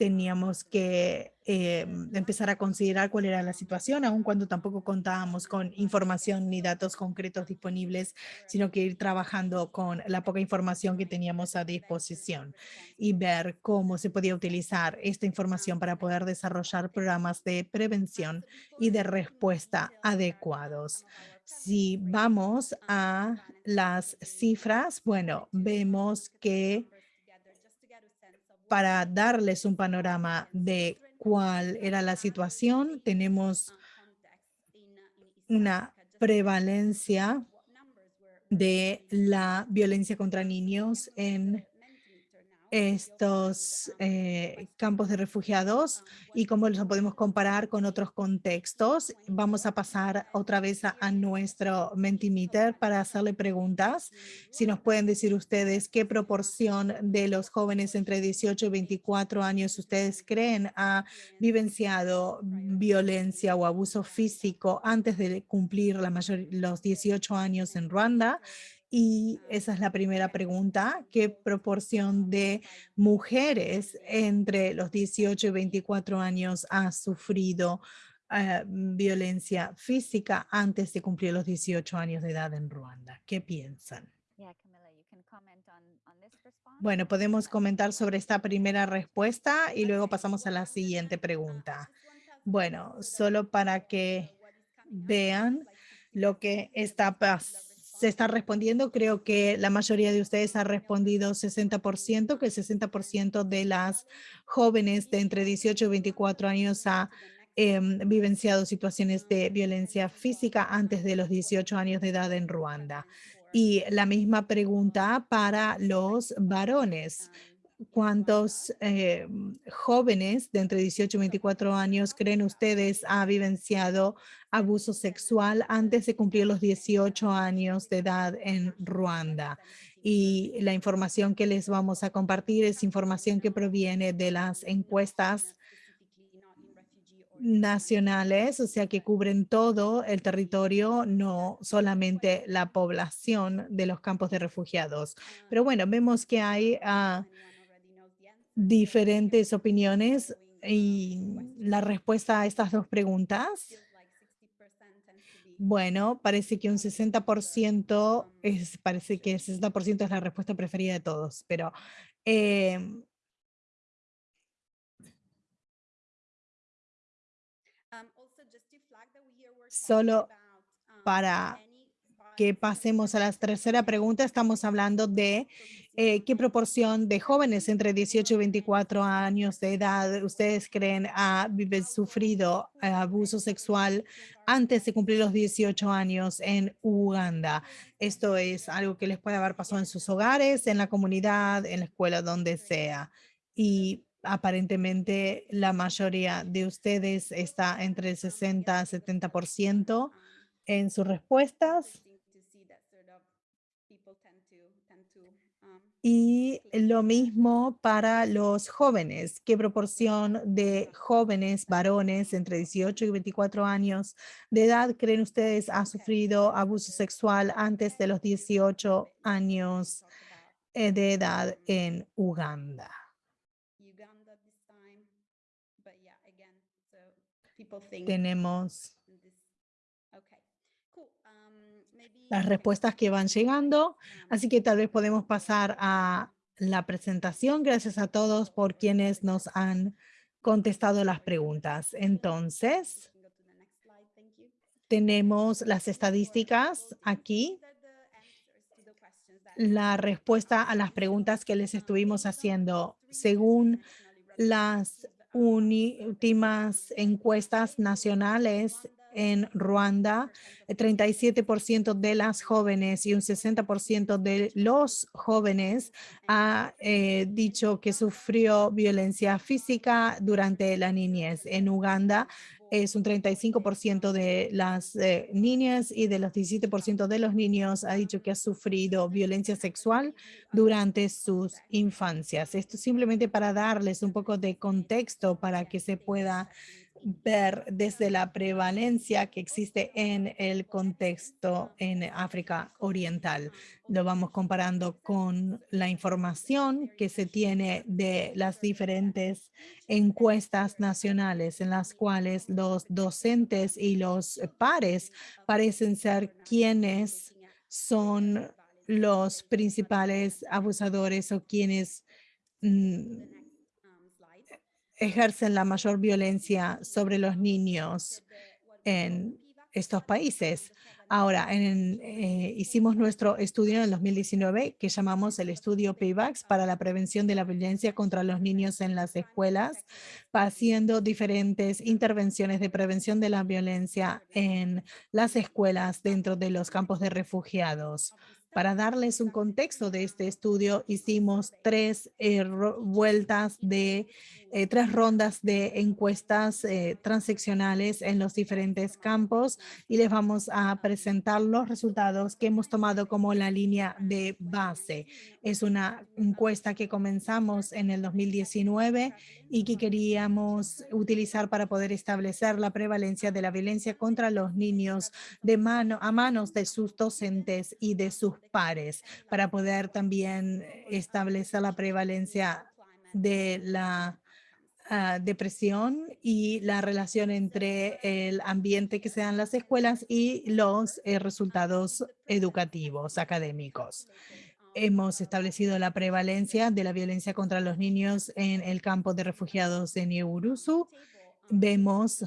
teníamos que eh, empezar a considerar cuál era la situación, aun cuando tampoco contábamos con información ni datos concretos disponibles, sino que ir trabajando con la poca información que teníamos a disposición y ver cómo se podía utilizar esta información para poder desarrollar programas de prevención y de respuesta adecuados. Si vamos a las cifras, bueno, vemos que para darles un panorama de cuál era la situación, tenemos una prevalencia de la violencia contra niños en estos eh, campos de refugiados y cómo los podemos comparar con otros contextos. Vamos a pasar otra vez a, nuestro Mentimeter para hacerle preguntas. Si nos pueden decir ustedes qué proporción de los jóvenes entre 18 y 24 años ustedes creen ha vivenciado violencia o abuso físico antes de cumplir los 18 años en Ruanda y esa es la primera pregunta. ¿Qué proporción de mujeres entre los 18 y 24 años ha sufrido eh, violencia física antes de cumplir los 18 años de edad en Ruanda? ¿Qué piensan? Bueno, podemos comentar sobre esta primera respuesta y luego pasamos a la siguiente pregunta. Bueno, solo para que vean lo que está pasando se está respondiendo. Creo que la mayoría de ustedes ha respondido 60%, que el 60% de las jóvenes de entre 18 y 24 años ha em, vivenciado situaciones de violencia física antes de los 18 años de edad en Ruanda. Y la misma pregunta para los varones cuántos eh, jóvenes de entre 18 y 24 años creen ustedes ha vivenciado abuso sexual antes de cumplir los 18 años de edad en Ruanda. Y la información que les vamos a compartir es información que proviene de las encuestas nacionales, o sea que cubren todo el territorio, no solamente la población de los campos de refugiados. Pero bueno, vemos que hay uh, diferentes opiniones y la respuesta a estas dos preguntas. Bueno, parece que un 60% es, parece que el 60% es la respuesta preferida de todos, pero em, solo para que pasemos a la tercera pregunta, estamos hablando de eh, qué proporción de jóvenes entre 18 y 24 años de edad ustedes creen ha sufrido eh, abuso sexual antes de cumplir los 18 años en Uganda. Esto es algo que les puede haber pasado en sus hogares, en la comunidad, en la escuela, donde sea. Y aparentemente la mayoría de ustedes está entre el 60 y 70% en sus respuestas. Y lo mismo para los jóvenes. ¿Qué proporción de jóvenes varones entre 18 y 24 años de edad creen ustedes ha sufrido abuso sexual antes de los 18 años eh, de edad en Uganda? Tenemos las respuestas que van llegando. Así que tal vez podemos pasar a la presentación. Gracias a todos por quienes nos han contestado las preguntas. Entonces, tenemos las estadísticas aquí, la respuesta a las preguntas que les estuvimos haciendo. Según las últimas encuestas nacionales en Ruanda, el 37% de las jóvenes y un 60% de los jóvenes ha eh, dicho que sufrió violencia física durante la niñez. En Uganda es un 35% de las eh, niñas y de los 17% de los niños ha dicho que ha sufrido violencia sexual durante sus infancias. Esto simplemente para darles un poco de contexto para que se pueda ver desde la prevalencia que existe en el contexto en África Oriental. Lo vamos comparando con la información que se tiene de las diferentes encuestas nacionales en las cuales los docentes y los pares parecen ser quienes son los principales abusadores o quienes mm, ejercen la mayor violencia sobre los niños en estos países. Ahora, eh, hicimos nuestro estudio en el 2019 que llamamos el estudio Paybacks para la prevención de la violencia contra los niños en las escuelas, haciendo diferentes intervenciones de prevención de la violencia en las escuelas dentro de los campos de refugiados. Para darles un contexto de este estudio, hicimos tres eh, vueltas de eh, tres rondas de encuestas eh, en los diferentes campos y les vamos a presentar los resultados que hemos tomado como la línea de base. Es una encuesta que comenzamos en el 2019 y que queríamos utilizar para poder establecer la prevalencia de la violencia contra los niños a manos de sus docentes y de sus pares para poder también establecer la prevalencia de la Ah, depresión y la relación entre el ambiente que se dan las escuelas y los eh, resultados educativos académicos. Hemos establecido la prevalencia de la violencia contra los niños en el campo de refugiados de Nieurusu. Vemos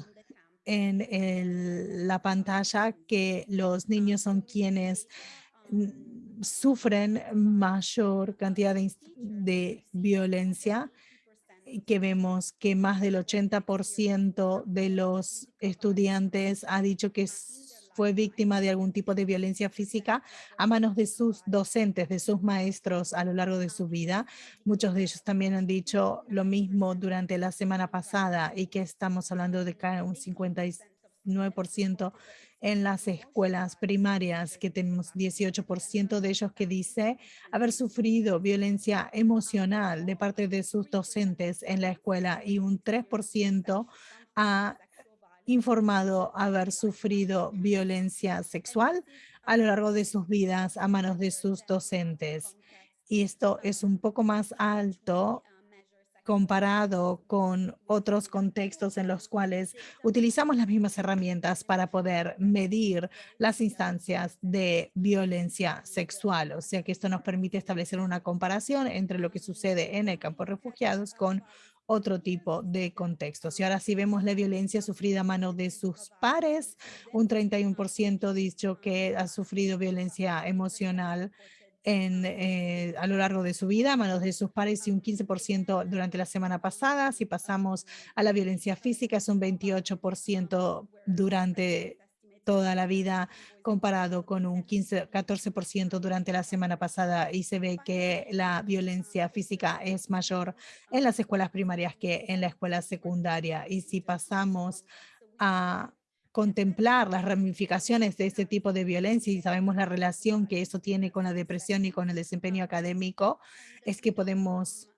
en la pantalla que los niños son quienes sufren mayor cantidad de, de violencia que vemos que más del 80% de los estudiantes ha dicho que fue víctima de algún tipo de violencia física a manos de sus docentes, de sus maestros a lo largo de su vida. Muchos de ellos también han dicho lo mismo durante la semana pasada y que estamos hablando de un 59% en las escuelas primarias, que tenemos 18% de ellos que dice haber sufrido violencia emocional de parte de sus docentes en la escuela y un 3% ha informado haber sufrido violencia sexual a lo largo de sus vidas a manos de sus docentes. Y esto es un poco más alto comparado con otros contextos en los cuales utilizamos las mismas herramientas para poder medir las instancias de violencia sexual. O sea que esto nos permite establecer una comparación entre lo que sucede en el campo de refugiados con otro tipo de contextos. Y ahora si vemos la violencia sufrida a mano de sus pares, un 31% dicho que ha sufrido violencia emocional en, eh, a lo largo de su vida a manos de sus pares y un 15% durante la semana pasada. Si pasamos a la violencia física es un 28% durante toda la vida comparado con un 15, 14% durante la semana pasada y se ve que la violencia física es mayor en las escuelas primarias que en la escuela secundaria. Y si pasamos a contemplar las ramificaciones de este tipo de violencia y sabemos la relación que eso tiene con la depresión y con el desempeño académico, es que podemos,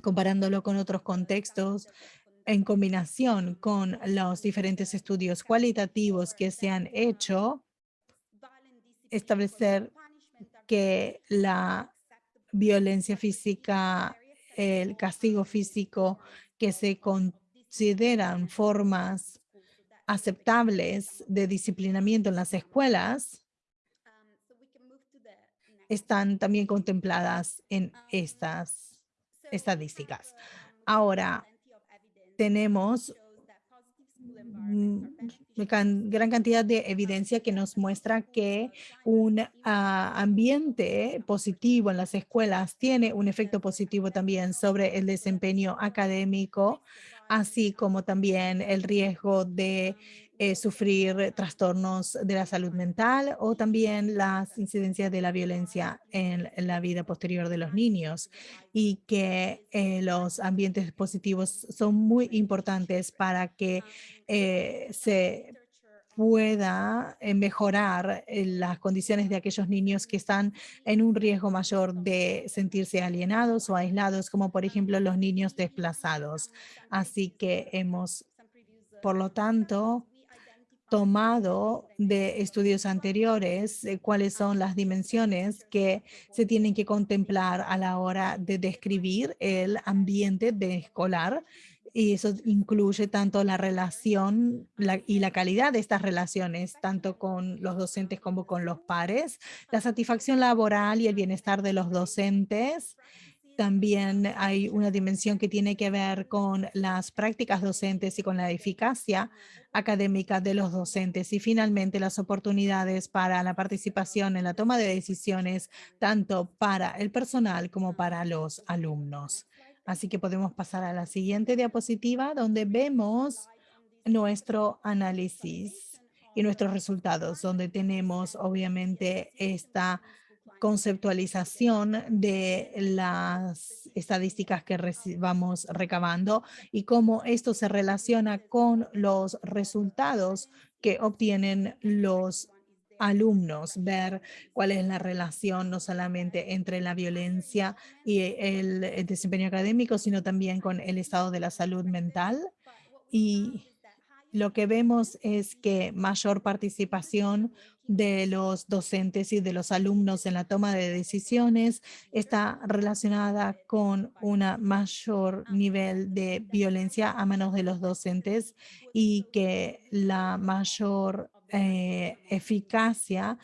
comparándolo con otros contextos, en combinación con los diferentes estudios cualitativos que se han hecho, establecer que la violencia física, el castigo físico que se consideran formas aceptables de disciplinamiento en las escuelas están también contempladas en estas estadísticas. Ahora, tenemos mm, gran cantidad de evidencia que nos muestra que un ah, ambiente positivo en las escuelas tiene un efecto positivo también sobre el desempeño académico, así como también el riesgo de eh, sufrir trastornos de la salud mental o también las incidencias de la violencia en la vida posterior de los niños y que eh, los ambientes positivos son muy importantes para que eh, se pueda eh, mejorar eh, las condiciones de aquellos niños que están en un riesgo mayor de sentirse alienados o aislados, como por ejemplo los niños desplazados. Así que hemos, por lo tanto, tomado de estudios anteriores eh, cuáles son las dimensiones que se tienen que contemplar a la hora de describir el ambiente de escolar y eso incluye tanto la relación la- y la calidad de estas relaciones, tanto con los docentes como con los pares, la satisfacción laboral y el bienestar de los docentes. También hay una dimensión que tiene que ver con las prácticas docentes y con la eficacia académica de los docentes y finalmente las oportunidades para la participación en la toma de decisiones, tanto para el personal como para los alumnos. Así que podemos pasar a la siguiente diapositiva donde vemos nuestro análisis y nuestros resultados, donde tenemos obviamente esta conceptualización de las estadísticas que vamos recabando y cómo esto se relaciona con los resultados que obtienen los alumnos, ver cuál es la relación no solamente entre la violencia y el, el desempeño académico, sino también con el estado de la salud mental. Y lo que vemos es que mayor participación de los docentes y de los alumnos en la toma de decisiones está relacionada con un mayor nivel de violencia a manos de los docentes y que la mayor eh, eficacia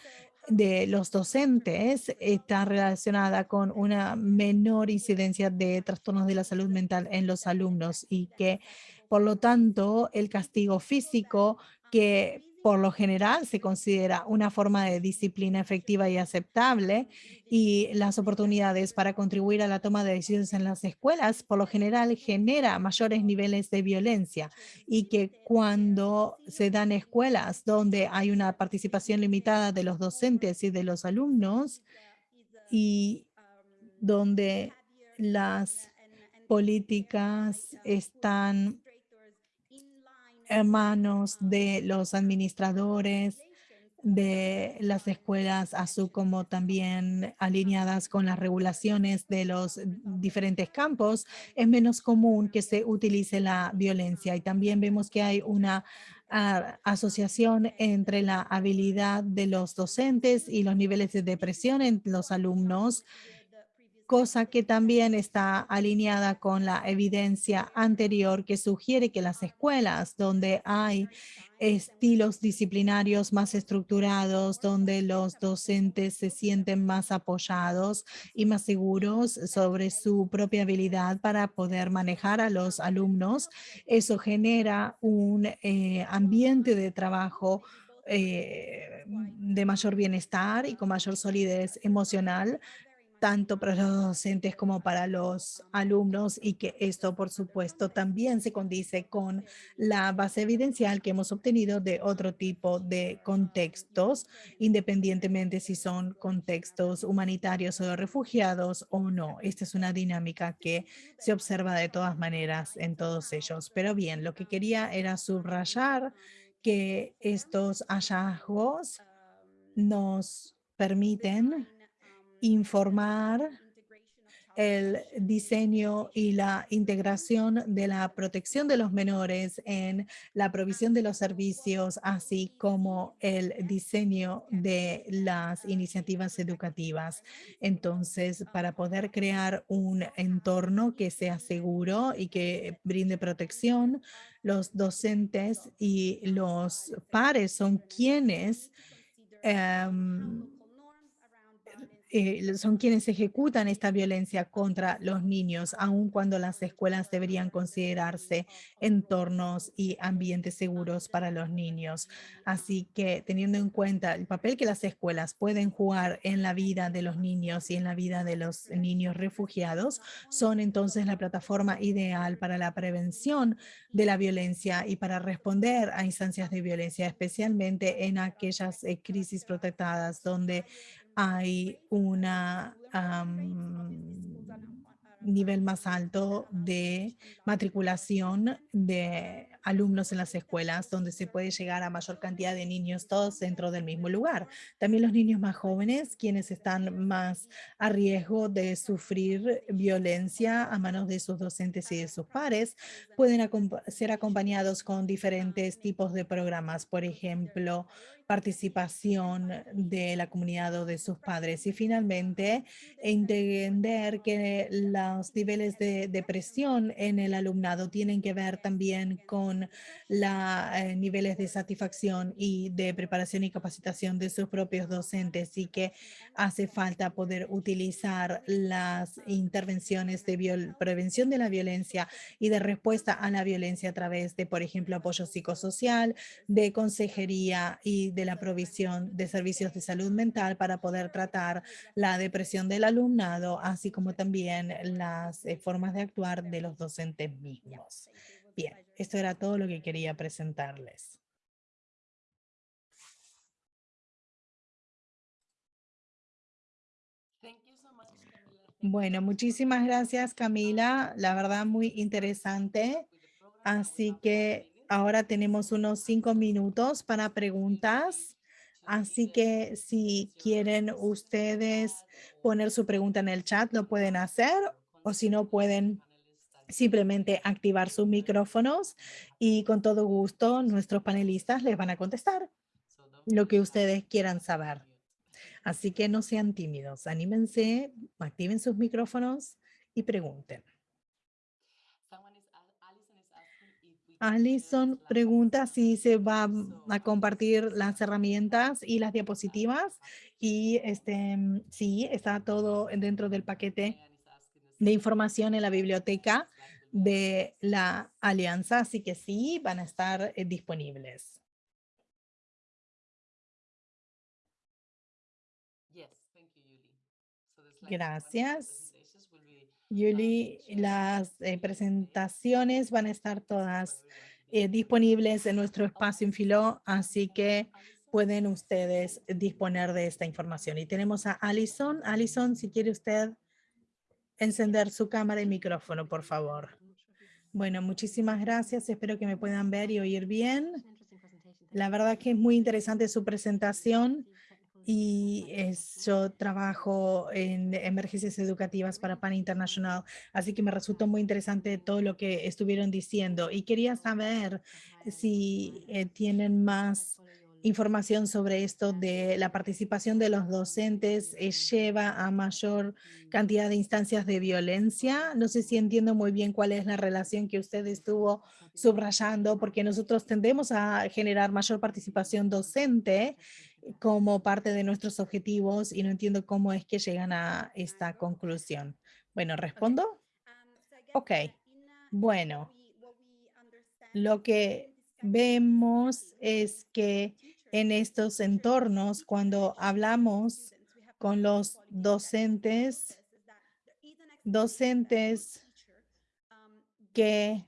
de los docentes está relacionada con una menor incidencia de trastornos de la salud mental en los alumnos y que por lo tanto el castigo físico que por lo general se considera una forma de disciplina efectiva y aceptable y las oportunidades para contribuir a la toma de decisiones en las escuelas por lo general genera mayores niveles de violencia y que cuando se dan escuelas donde hay una participación limitada de los docentes y de los alumnos y donde las políticas están manos de los administradores de las escuelas, así como también alineadas con las regulaciones de los diferentes campos, es menos común que se utilice la violencia. Y también vemos que hay una ah, asociación entre la habilidad de los docentes y los niveles de depresión en los alumnos, cosa que también está alineada con la evidencia anterior que sugiere que las escuelas donde hay estilos disciplinarios más estructurados, donde los docentes se sienten más apoyados y más seguros sobre su propia habilidad para poder manejar a los alumnos. Eso genera un eh, ambiente de trabajo eh, de mayor bienestar y con mayor solidez emocional, tanto para los docentes como para los alumnos y que esto, por supuesto, también se condice con la base evidencial que hemos obtenido de otro tipo de contextos, independientemente si son contextos humanitarios o de refugiados o no. Esta es una dinámica que se observa de todas maneras en todos ellos. Pero bien, lo que quería era subrayar que estos hallazgos nos permiten informar el diseño y la integración de la protección de los menores en la provisión de los servicios, así como el diseño de las iniciativas educativas. Entonces, para poder crear un entorno que sea seguro y que brinde protección, los docentes y los pares son quienes em, eh, son quienes ejecutan esta violencia contra los niños, aun cuando las escuelas deberían considerarse entornos y ambientes seguros para los niños. Así que teniendo en cuenta el papel que las escuelas pueden jugar en la vida de los niños y en la vida de los niños refugiados, son entonces la plataforma ideal para la prevención de la violencia y para responder a instancias de violencia, especialmente en aquellas eh, crisis protectadas donde hay una nivel más alto de matriculación de alumnos en las escuelas, donde se puede llegar a mayor cantidad de niños todos dentro del mismo lugar. También los niños más jóvenes, quienes están más a riesgo de sufrir violencia a manos de sus docentes y de sus pares, pueden ser acompañados con diferentes tipos de programas, por ejemplo, participación de la comunidad o de sus padres. Y finalmente, entender que los niveles de depresión en el alumnado tienen que ver también con los eh, niveles de satisfacción y de preparación y capacitación de sus propios docentes y que hace falta poder utilizar las intervenciones de prevención de la violencia y de respuesta a la violencia a través de, por ejemplo, apoyo psicosocial, de consejería y de la provisión de servicios de salud mental para poder tratar la depresión del alumnado, así como también las eh, formas de actuar de los docentes mismos. Bien, esto era todo lo que quería presentarles. Bueno, muchísimas gracias Camila, la verdad muy interesante. Así que ahora tenemos unos cinco minutos para preguntas. Así que si quieren ustedes poner su pregunta en el chat, lo pueden hacer o si no pueden simplemente activar sus micrófonos y con todo gusto nuestros panelistas les van a contestar lo que ustedes quieran saber. Así que no sean tímidos, anímense, activen sus micrófonos y pregunten. Alison pregunta si se va a compartir las herramientas y las diapositivas y este sí, está todo dentro del paquete de información en la biblioteca de la alianza, así que sí, van a estar eh, disponibles. Gracias. Yuli, las eh, presentaciones van a estar todas eh, disponibles en nuestro espacio Infilo, así que pueden ustedes disponer de esta información. Y tenemos a Alison. Alison, si quiere usted encender su cámara y micrófono, por favor. Bueno, muchísimas gracias. Espero que me puedan ver y oír bien. La verdad que es muy interesante su presentación y es, yo trabajo en emergencias educativas para PAN International, así que me resultó muy interesante todo lo que estuvieron diciendo y quería saber si eh, tienen más información sobre esto de la participación de los docentes eh, lleva a mayor cantidad de instancias de violencia. No sé si entiendo muy bien cuál es la relación que usted estuvo subrayando, porque nosotros tendemos a generar mayor participación docente como parte de nuestros objetivos y no entiendo cómo es que llegan a esta conclusión. Bueno, ¿respondo? Ok. Bueno, lo que vemos es que en estos entornos, cuando hablamos con los docentes, docentes que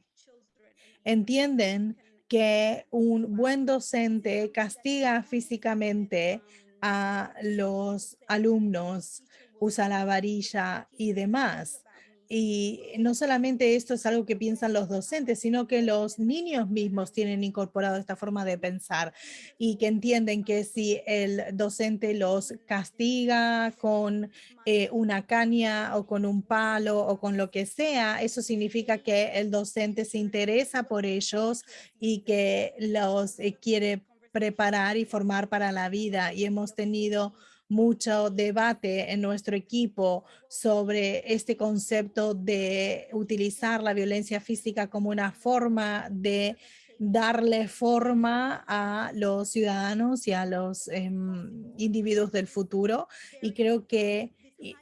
entienden que un buen docente castiga físicamente a los alumnos, usa la varilla y demás. Y no solamente esto es algo que piensan los docentes, sino que los niños mismos tienen incorporado esta forma de pensar y que entienden que si el docente los castiga con eh, una caña o con un palo o con lo que sea, eso significa que el docente se interesa por ellos y que los eh, quiere preparar y formar para la vida. Y hemos tenido mucho debate en nuestro equipo sobre este concepto de utilizar la violencia física como una forma de darle forma a los ciudadanos y a los em, individuos del futuro. Y creo que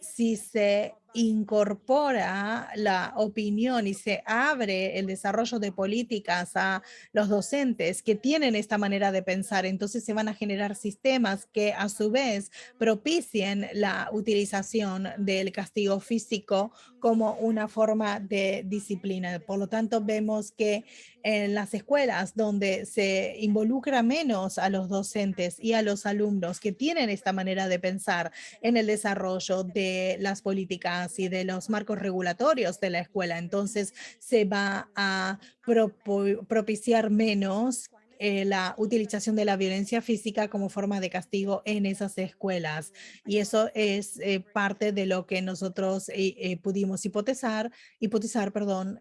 si se incorpora la opinión y se abre el desarrollo de políticas a los docentes que tienen esta manera de pensar, entonces se van a generar sistemas que a su vez propicien la utilización del castigo físico como una forma de disciplina. Por lo tanto, vemos que en las escuelas donde se involucra menos a los docentes y a los alumnos que tienen esta manera de pensar en el desarrollo de las políticas y de los marcos regulatorios de la escuela, entonces se va a propiciar menos eh, la utilización de la violencia física como forma de castigo en esas escuelas. Y eso es eh, parte de lo que nosotros eh, pudimos hipotezar, hipotizar, perdón,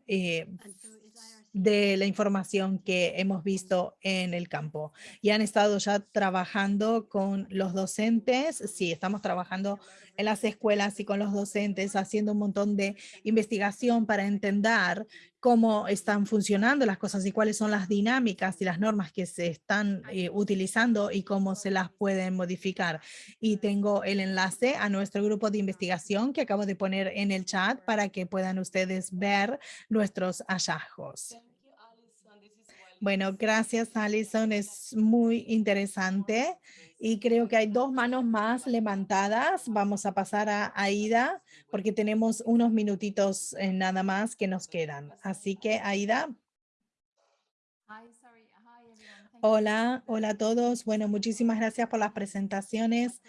de la información que hemos visto en el campo. Y han estado ya trabajando con los docentes, sí, estamos trabajando en las escuelas y con los docentes, haciendo un montón de investigación para entender cómo están funcionando las cosas y cuáles son las dinámicas y las normas que se están eh, utilizando y cómo se las pueden modificar. Y tengo el enlace a nuestro grupo de investigación que acabo de poner en el chat para que puedan ustedes ver nuestros hallazgos. Bueno, gracias Alison, es muy interesante y creo que hay dos manos más levantadas. Vamos a pasar a Aida porque tenemos unos minutitos eh, nada más que nos quedan. Así que Aida. Hola, hola a todos. Bueno, muchísimas gracias por las presentaciones.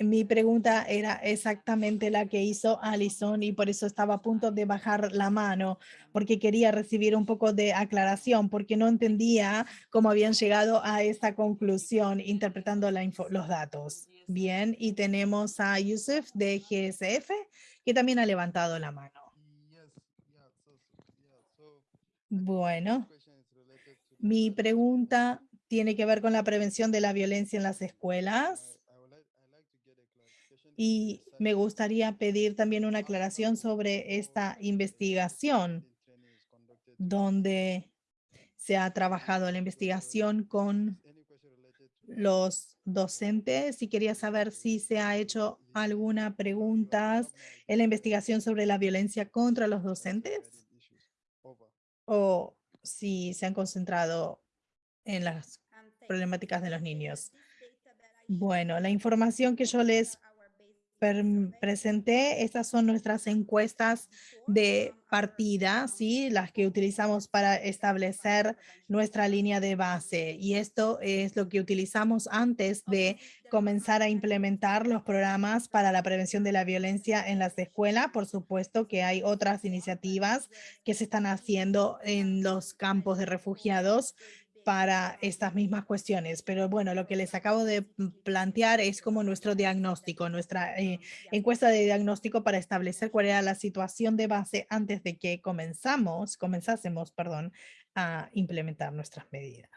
Mi pregunta era exactamente la que hizo Alison y por eso estaba a punto de bajar la mano, porque quería recibir un poco de aclaración, porque no entendía cómo habían llegado a esta conclusión interpretando los datos. Bien, y tenemos a Yusuf de GSF, que también ha levantado la mano. Bueno, mi pregunta tiene que ver con la prevención de la violencia en las escuelas. Y me gustaría pedir también una aclaración sobre esta investigación donde se ha trabajado la investigación con los docentes y quería saber si se ha hecho alguna pregunta en la investigación sobre la violencia contra los docentes o si se han concentrado en las problemáticas de los niños. Bueno, la información que yo les presenté, estas son nuestras encuestas de partida, ¿sí? las que utilizamos para establecer nuestra línea de base. Y esto es lo que utilizamos antes de comenzar a implementar los programas para la prevención de la violencia en las escuelas. Por supuesto que hay otras iniciativas que se están haciendo en los campos de refugiados para estas mismas cuestiones. Pero bueno, lo que les acabo de plantear es como nuestro diagnóstico, nuestra eh, encuesta de diagnóstico para establecer cuál era la situación de base antes de que comenzamos, comenzásemos, perdón, a implementar nuestras medidas.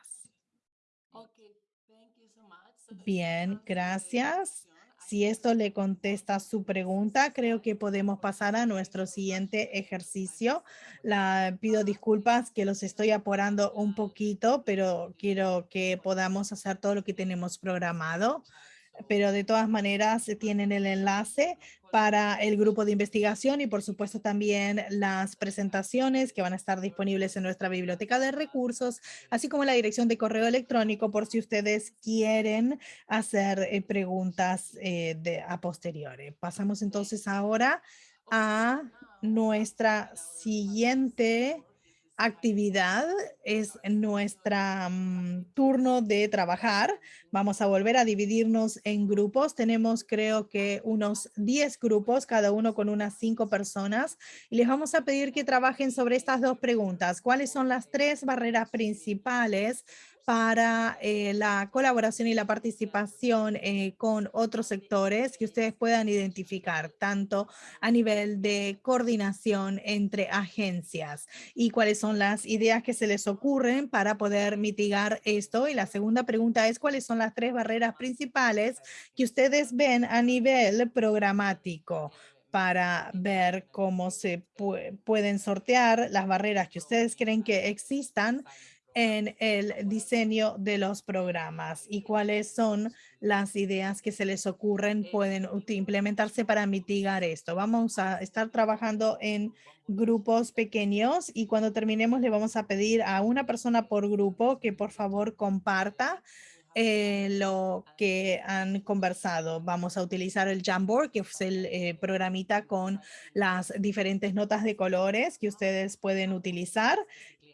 Bien, gracias. Si esto le contesta su pregunta, creo que podemos pasar a nuestro siguiente ejercicio. La pido disculpas que los estoy apurando un poquito, pero quiero que podamos hacer todo lo que tenemos programado. Pero de todas maneras tienen el enlace para el grupo de investigación y por supuesto también las presentaciones que van a estar disponibles en nuestra biblioteca de recursos, así como la dirección de correo electrónico por si ustedes quieren hacer eh, preguntas eh, de, a posteriori. Pasamos entonces ahora a nuestra siguiente actividad es nuestra mm, turno de trabajar. Vamos a volver a dividirnos en grupos. Tenemos creo que unos 10 grupos, cada uno con unas 5 personas. Y les vamos a pedir que trabajen sobre estas dos preguntas. ¿Cuáles son las tres barreras principales para eh, la colaboración y la participación eh, con otros sectores que ustedes puedan identificar, tanto a nivel de coordinación entre agencias y cuáles son las ideas que se les ocurren para poder mitigar esto. Y la segunda pregunta es cuáles son las tres barreras principales que ustedes ven a nivel programático para ver cómo se pu- pueden sortear las barreras que ustedes creen que existan en el diseño de los programas y cuáles son las ideas que se les ocurren pueden implementarse para mitigar esto. Vamos a estar trabajando en grupos pequeños y cuando terminemos le vamos a pedir a una persona por grupo que por favor comparta eh, lo que han conversado. Vamos a utilizar el Jamboard, que es el eh, programita con las diferentes notas de colores que ustedes pueden utilizar.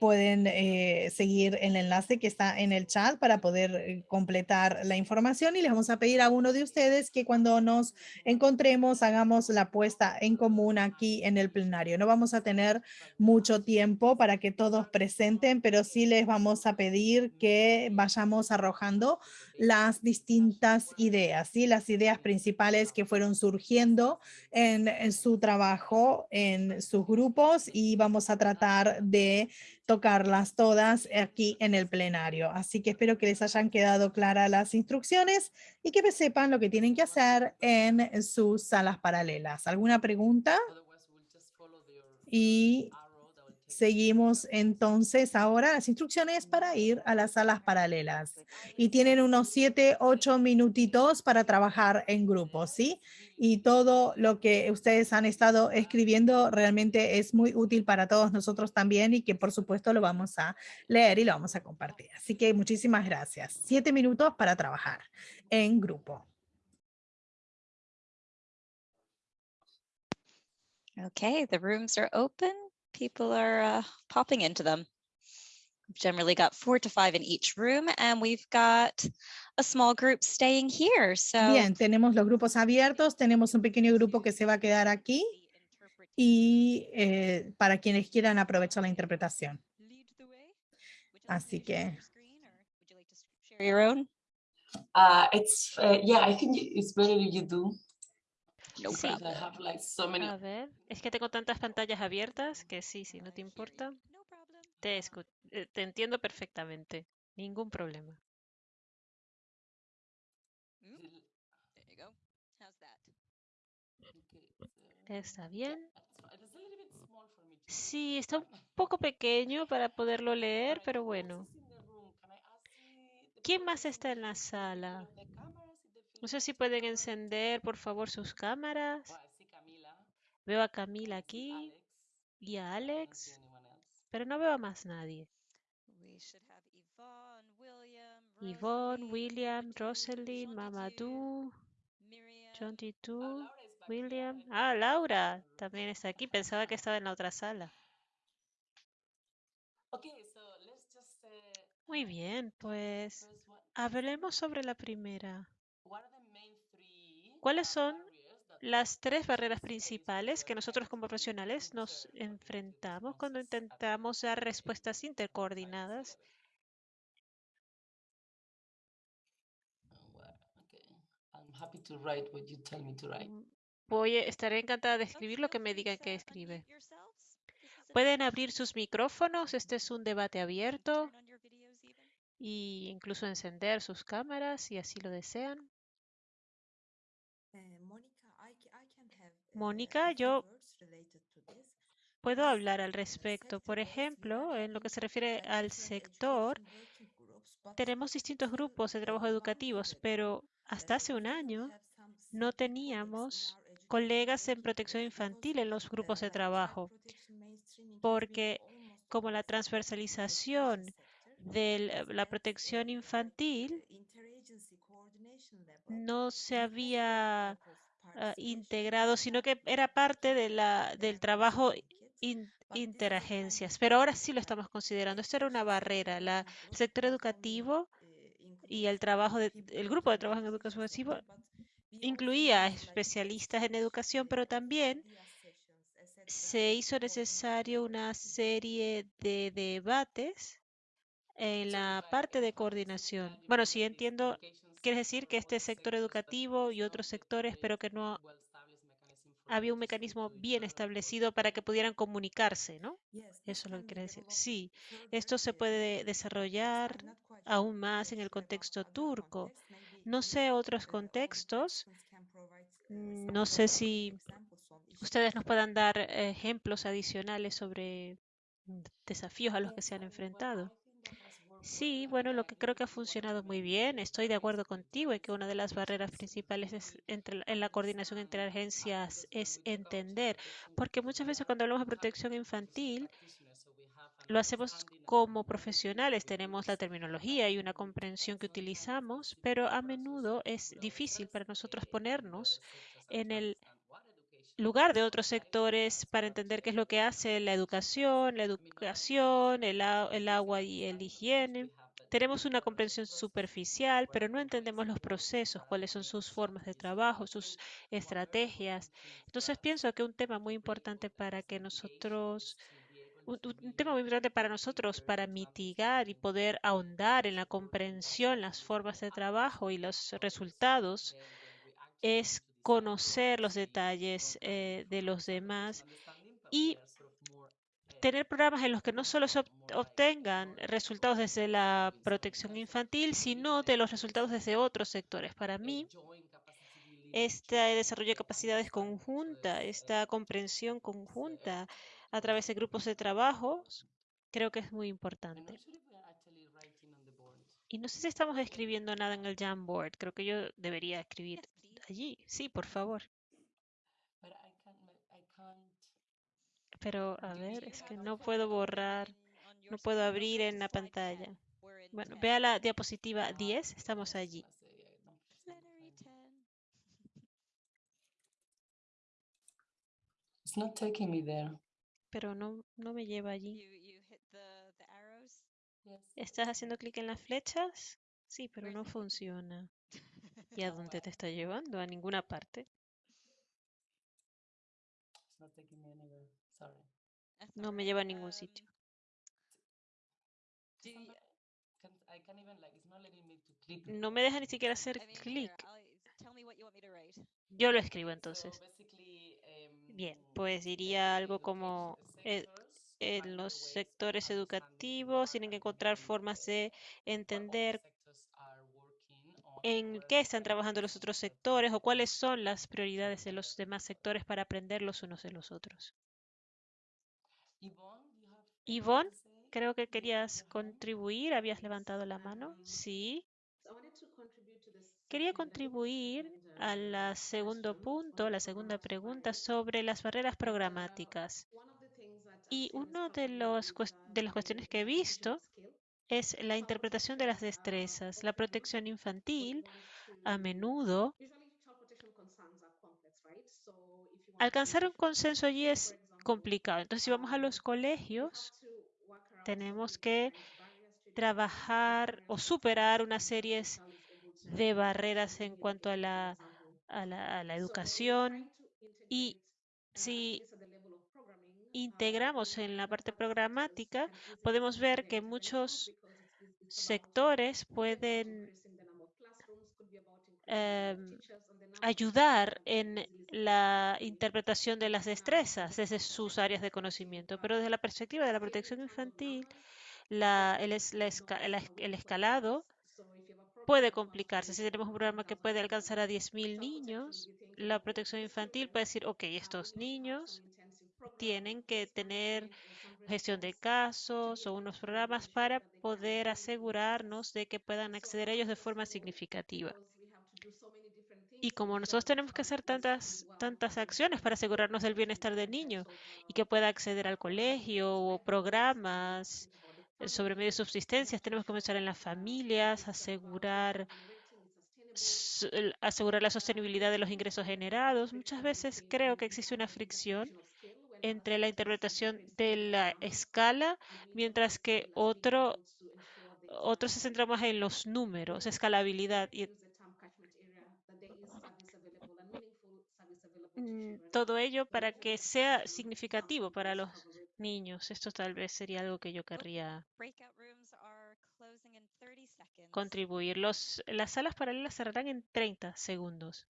Pueden eh, seguir el enlace que está en el chat para poder eh, completar la información y les vamos a pedir a uno de ustedes que cuando nos encontremos hagamos la puesta en común aquí en el plenario. No vamos a tener mucho tiempo para que todos presenten, pero sí les vamos a pedir que vayamos arrojando las distintas ideas, ¿sí? las ideas principales que fueron surgiendo en, en su trabajo, en sus grupos y vamos a tratar de tocarlas todas aquí en el plenario. Así que espero que les hayan quedado claras las instrucciones y que sepan lo que tienen que hacer en sus salas paralelas. ¿Alguna pregunta? Y seguimos entonces ahora las instrucciones para ir a las salas paralelas. Y tienen unos siete, ocho minutitos para trabajar en grupo, ¿sí? Y todo lo que ustedes han estado escribiendo realmente es muy útil para todos nosotros también y que por supuesto lo vamos a leer y lo vamos a compartir. Así que muchísimas gracias. Siete minutos para trabajar en grupo. Okay, the rooms are open. People are uh, popping into them. We've generally got four to five in each room, and we've got a small group staying here. So Bien, tenemos los grupos abiertos, tenemos un pequeño grupo que se va a quedar aquí y eh, para quienes quieran aprovechar la interpretación. Así que share your own. Uh, it's uh, yeah. I think it's better if you do. No Sí. because I have like so many. A ver, es que tengo tantas pantallas abiertas que sí, si no te importa, te, escu- eh, te entiendo perfectamente. Ningún problema. There you go. How's that? ¿Está bien? Sí, está un poco pequeño para poderlo leer, pero bueno. ¿Quién más está en la sala? No sé si pueden encender, por favor, sus cámaras. Veo a Camila aquí y a Alex, pero no veo a más nadie. We should have Yvonne, William, Yvonne, William, Rosalind, Mamadou, Miriam. John Titu, William. Ah, Laura también está aquí. Pensaba que estaba en la otra sala. Okay, so let's just. Uh, Muy bien, pues hablemos sobre la primera. What are the main three ¿Cuáles son las tres barreras principales que nosotros como profesionales nos enfrentamos cuando intentamos dar respuestas intercoordinadas? Mm, Voy, estaré encantada de escribir lo que me digan que escribe. Pueden abrir sus micrófonos, este es un debate abierto y incluso encender sus cámaras si así lo desean. Eh, Mónica, eh, yo puedo hablar al respecto. Por ejemplo, en lo que se refiere al sector, tenemos distintos grupos de trabajo educativos, pero hasta hace un año no teníamos colegas en protección infantil en los grupos de trabajo, porque como la transversalización de la protección infantil eh, no se había ah, integrado, sino que era parte de la, del trabajo in- interagencias. Pero ahora sí lo estamos considerando. Esto era una barrera. La, el sector educativo uh, y el trabajo de, el grupo de trabajo en educación incluía especialistas en educación, pero también se hizo necesario una serie de debates en la parte de coordinación. Bueno, this entiendo, quiere decir que este sector educativo y otros sectores, pero que no había un mecanismo bien establecido para que pudieran comunicarse, ¿no? Eso es lo que quiere decir. Sí, esto se puede desarrollar aún más en el contexto turco. No sé otros contextos. No sé si ustedes nos puedan dar ejemplos adicionales sobre desafíos a los que se han enfrentado. Well, I think that has Sí, bueno, lo que creo que ha funcionado muy bien, estoy de acuerdo contigo en que una de las barreras principales es entre, en la coordinación entre agencias es entender, porque muchas veces cuando hablamos de protección infantil, lo hacemos como profesionales, tenemos la terminología y una comprensión que utilizamos, pero a menudo es difícil para nosotros ponernos en el lugar de otros sectores para entender qué es lo que hace la educación, la educación, el, agua y el higiene. Tenemos una comprensión superficial, pero no entendemos los procesos, cuáles son sus formas de trabajo, sus estrategias. Entonces pienso que un tema muy importante para que nosotros, un- un tema muy importante para nosotros para mitigar y poder ahondar en la comprensión, las formas de trabajo y los resultados es conocer los detalles eh, de los demás y tener programas en los que no solo se ob- obtengan resultados desde la protección infantil, sino de los resultados desde otros sectores. Para mí, este desarrollo de capacidades conjunta, esta comprensión conjunta a través de grupos de trabajo, creo que es muy importante. Y no sé si estamos escribiendo nada en el Jamboard. Creo que yo debería escribir. Allí. Sí, por favor. Pero a ver, es que no puedo borrar, no puedo abrir en la to slide 10. pantalla. Bueno, 10. vea la diapositiva 10, estamos allí. Plenary 10. It's not taking me there. Pero no, no me lleva allí. You, you hit the, the arrows. ¿Estás haciendo clic en las flechas? Sí, pero no funciona. ¿Y a dónde te está llevando? A ninguna parte. No me lleva a ningún Um, sitio. No me deja ni siquiera hacer clic. Yo lo escribo entonces. um, Bien, pues diría algo como eh, en los sectores educativos tienen que encontrar formas de entender en qué están trabajando los otros sectores o cuáles son las prioridades de los demás sectores para aprender los unos de los otros. Yvonne, creo que querías contribuir, habías levantado la mano. Sí. Quería contribuir al segundo punto, la segunda pregunta sobre las barreras programáticas. Y una de, los, de las cuestiones que he visto es la interpretación de las destrezas. La protección infantil a menudo alcanzar un consenso allí es complicado. Entonces, si vamos a los colegios, tenemos que trabajar o superar una serie de barreras en cuanto a la, a la, a la educación y si integramos en la parte programática, podemos ver que muchos sectores pueden em, ayudar en la interpretación de las destrezas desde sus áreas de conocimiento, pero desde la perspectiva de la protección infantil, el, el escalado puede complicarse. Si tenemos un programa que puede alcanzar a 10.000 niños, la protección infantil puede decir, ok, estos niños tienen que tener gestión de casos o unos programas para poder asegurarnos de que puedan acceder a ellos de forma significativa. Y como nosotros tenemos que hacer tantas, tantas acciones para asegurarnos del bienestar del niño y que pueda acceder al colegio o programas sobre medio de subsistencia, tenemos que comenzar en las familias, asegurar, asegurar la sostenibilidad de los ingresos generados. Muchas veces creo que existe una fricción entre la interpretación de la escala, mientras que otro, otro se centra más en los números, escalabilidad. Y mm, todo ello para que sea significativo para los niños. Esto tal vez sería algo que yo querría Breakout rooms are closing in 30 seconds. contribuir. Los, las salas paralelas cerrarán en 30 segundos.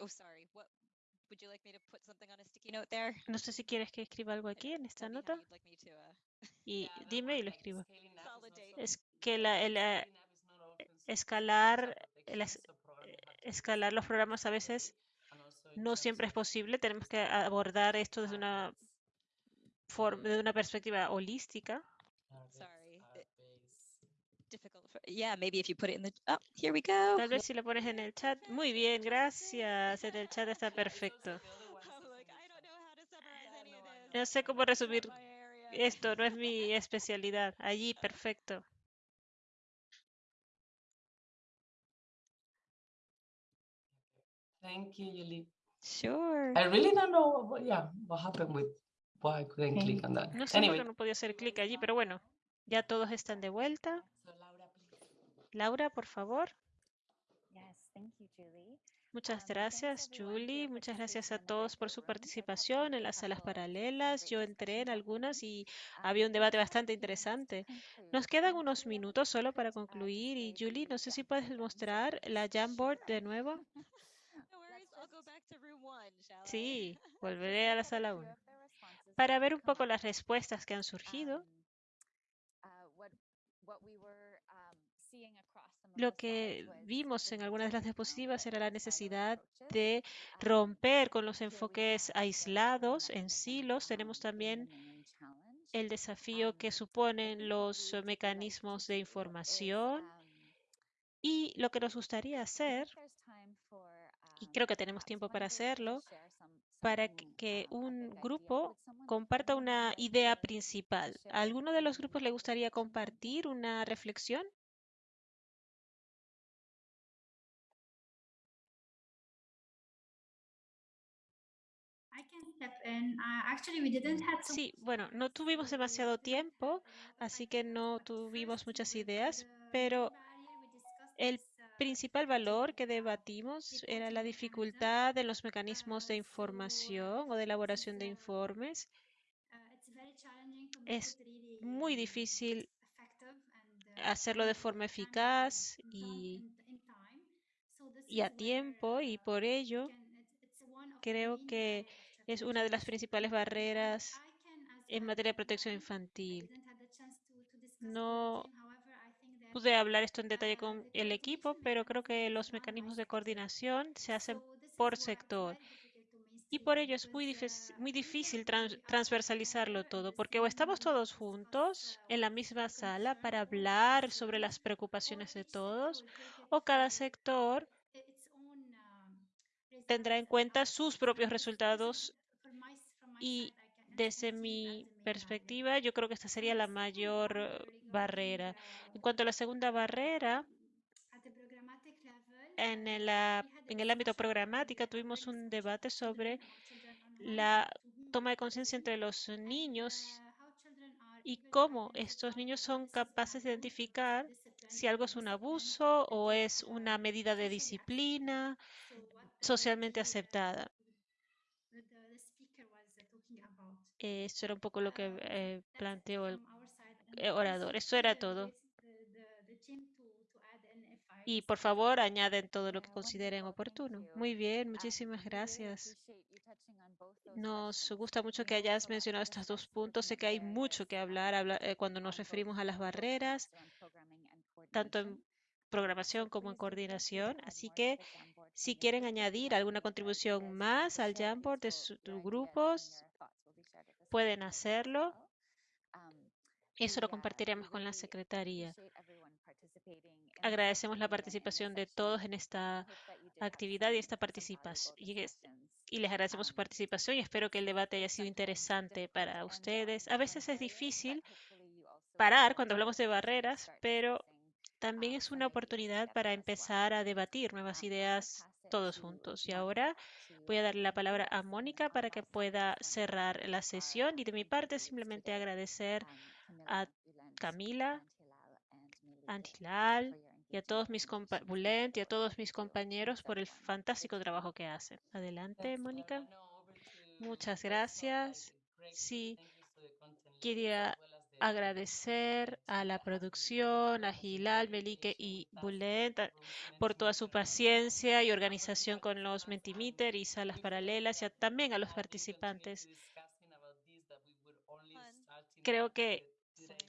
Oh, sorry. What would you like me to put something on a sticky note there? No sé si quieres que escriba algo aquí en esta nota you'd like me to uh, y dime y lo escribo. Es que la, el, eh, escalar, el es- escalar los programas a veces no siempre es posible. Tenemos que abordar esto desde una forma, de una perspectiva holística. Sorry. Yeah, maybe if you put it in the. Oh, here we go. Tal vez si lo pones en el chat. Muy bien, gracias. En el chat está perfecto. I'm like, I don't know how to summarize any of this. No sé cómo resumir esto, no es mi especialidad. Allí, perfecto. Thank you, Yuli. Sure. I really don't know what, yeah, what happened with why I couldn't click on that. No sé por Anyway, qué no podía hacer clic allí, pero bueno, ya todos están de vuelta. Laura, por favor. Yes, thank you, Julie. Muchas Um, gracias, Julie. Muchas gracias a todos por su participación en las salas paralelas. Yo entré en algunas y Um, había un debate bastante interesante. Nos quedan Um, unos minutos solo para uh, concluir y Julie, no sé si puedes mostrar la Jamboard de nuevo. <laughs> Sí, <laughs> volveré a la sala few 1 of the responses para ver un poco las respuestas que han surgido. Um, uh, what, what we were, um, seeing across some of Lo que vimos en algunas de las diapositivas era la necesidad de romper con los enfoques aislados en silos. Tenemos también el desafío que suponen los mecanismos de información y lo que nos gustaría hacer, y creo que tenemos tiempo para hacerlo, para que, un grupo comparta una idea principal. ¿A alguno de los grupos le gustaría compartir una reflexión? Sí, much bueno, no tuvimos demasiado tiempo, así que no tuvimos muchas ideas, pero el uh, principal valor que uh, debatimos era la dificultad de los mecanismos de Uh, información uh, o de elaboración de uh, informes. uh, Es muy difícil uh, hacerlo de forma eficaz y, y a tiempo y uh, por ello creo que es una de las principales barreras en materia de protección infantil. No pude hablar esto en detalle con el equipo, pero creo que los mecanismos de coordinación se hacen por sector. Y por ello es muy, difícil- muy difícil transversalizarlo todo, porque o estamos todos juntos en la misma sala para hablar sobre las preocupaciones de todos, o cada sector tendrá en cuenta sus propios resultados y desde mi perspectiva yo creo que esta sería la mayor eh, barrera. En cuanto a la segunda barrera, en el, en el ámbito the tuvimos un debate sobre la toma de conciencia entre los niños y cómo estos niños son capaces de identificar si algo es un abuso o es una medida de disciplina socialmente aceptada. the, the speaker was uh, talking Eh, Esto era un poco lo que eh, planteó el eh, orador. Esto era todo. Y por favor, añaden todo lo que consideren oportuno. Muy bien, muchísimas gracias. Nos gusta mucho que hayas mencionado estos dos puntos. Sé que hay mucho que hablar habla- eh, cuando nos referimos a las barreras, tanto en programación como en coordinación. Así que si quieren añadir alguna contribución más al. Jamboard de sus grupos, your thoughts will be shared with the pueden hacerlo. Um, Eso lo compartiremos con la secretaría. Agradecemos la participación de todos en esta actividad y esta participación. Y, les agradecemos su Um, participación y espero que el debate haya sido interesante para ustedes. A veces es difícil parar cuando hablamos de barreras, pero también um, es una oportunidad para empezar a debatir nuevas ideas todos to juntos. Y ahora voy a darle la palabra a Mónica para que pueda cerrar la sesión. Y de mi parte, simplemente agradecer a Camila, Millie, Antilal y a todos mis Bulent y a todos mis compañeros por el fantástico trabajo que hacen. Adelante, Mónica. Muchas gracias. great, Sí, quería agradecer a la producción, a Melike patient y Bulent por toda su paciencia y organización con los Mentimeter y salas paralelas y a- también a los participantes. Creo que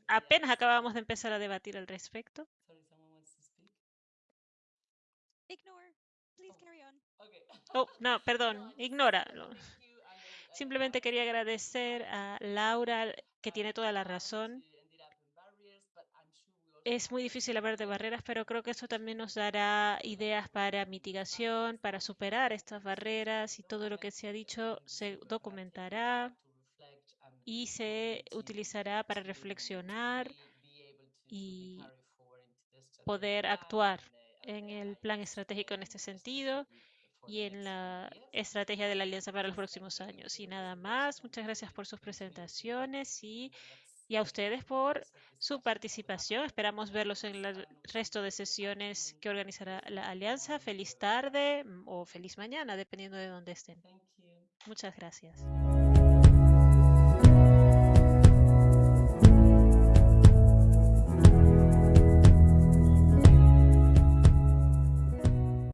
apenas acabamos de empezar a debatir al respecto. Oh. no, perdón, ignóralo. Simplemente quería agradecer a Laura, que tiene toda la razón. es muy difícil hablar de barreras, pero creo que eso también nos dará ideas para mitigación, para superar estas barreras y todo lo que se ha dicho se documentará y se utilizará para reflexionar y poder actuar en el plan estratégico en este sentido y en la estrategia de la alianza para los próximos años. Y nada más, muchas gracias por sus presentaciones y, y a ustedes por su participación. Esperamos verlos en el resto de sesiones que organizará la alianza. Feliz tarde mm, o feliz mañana, dependiendo de dónde estén. Muchas gracias.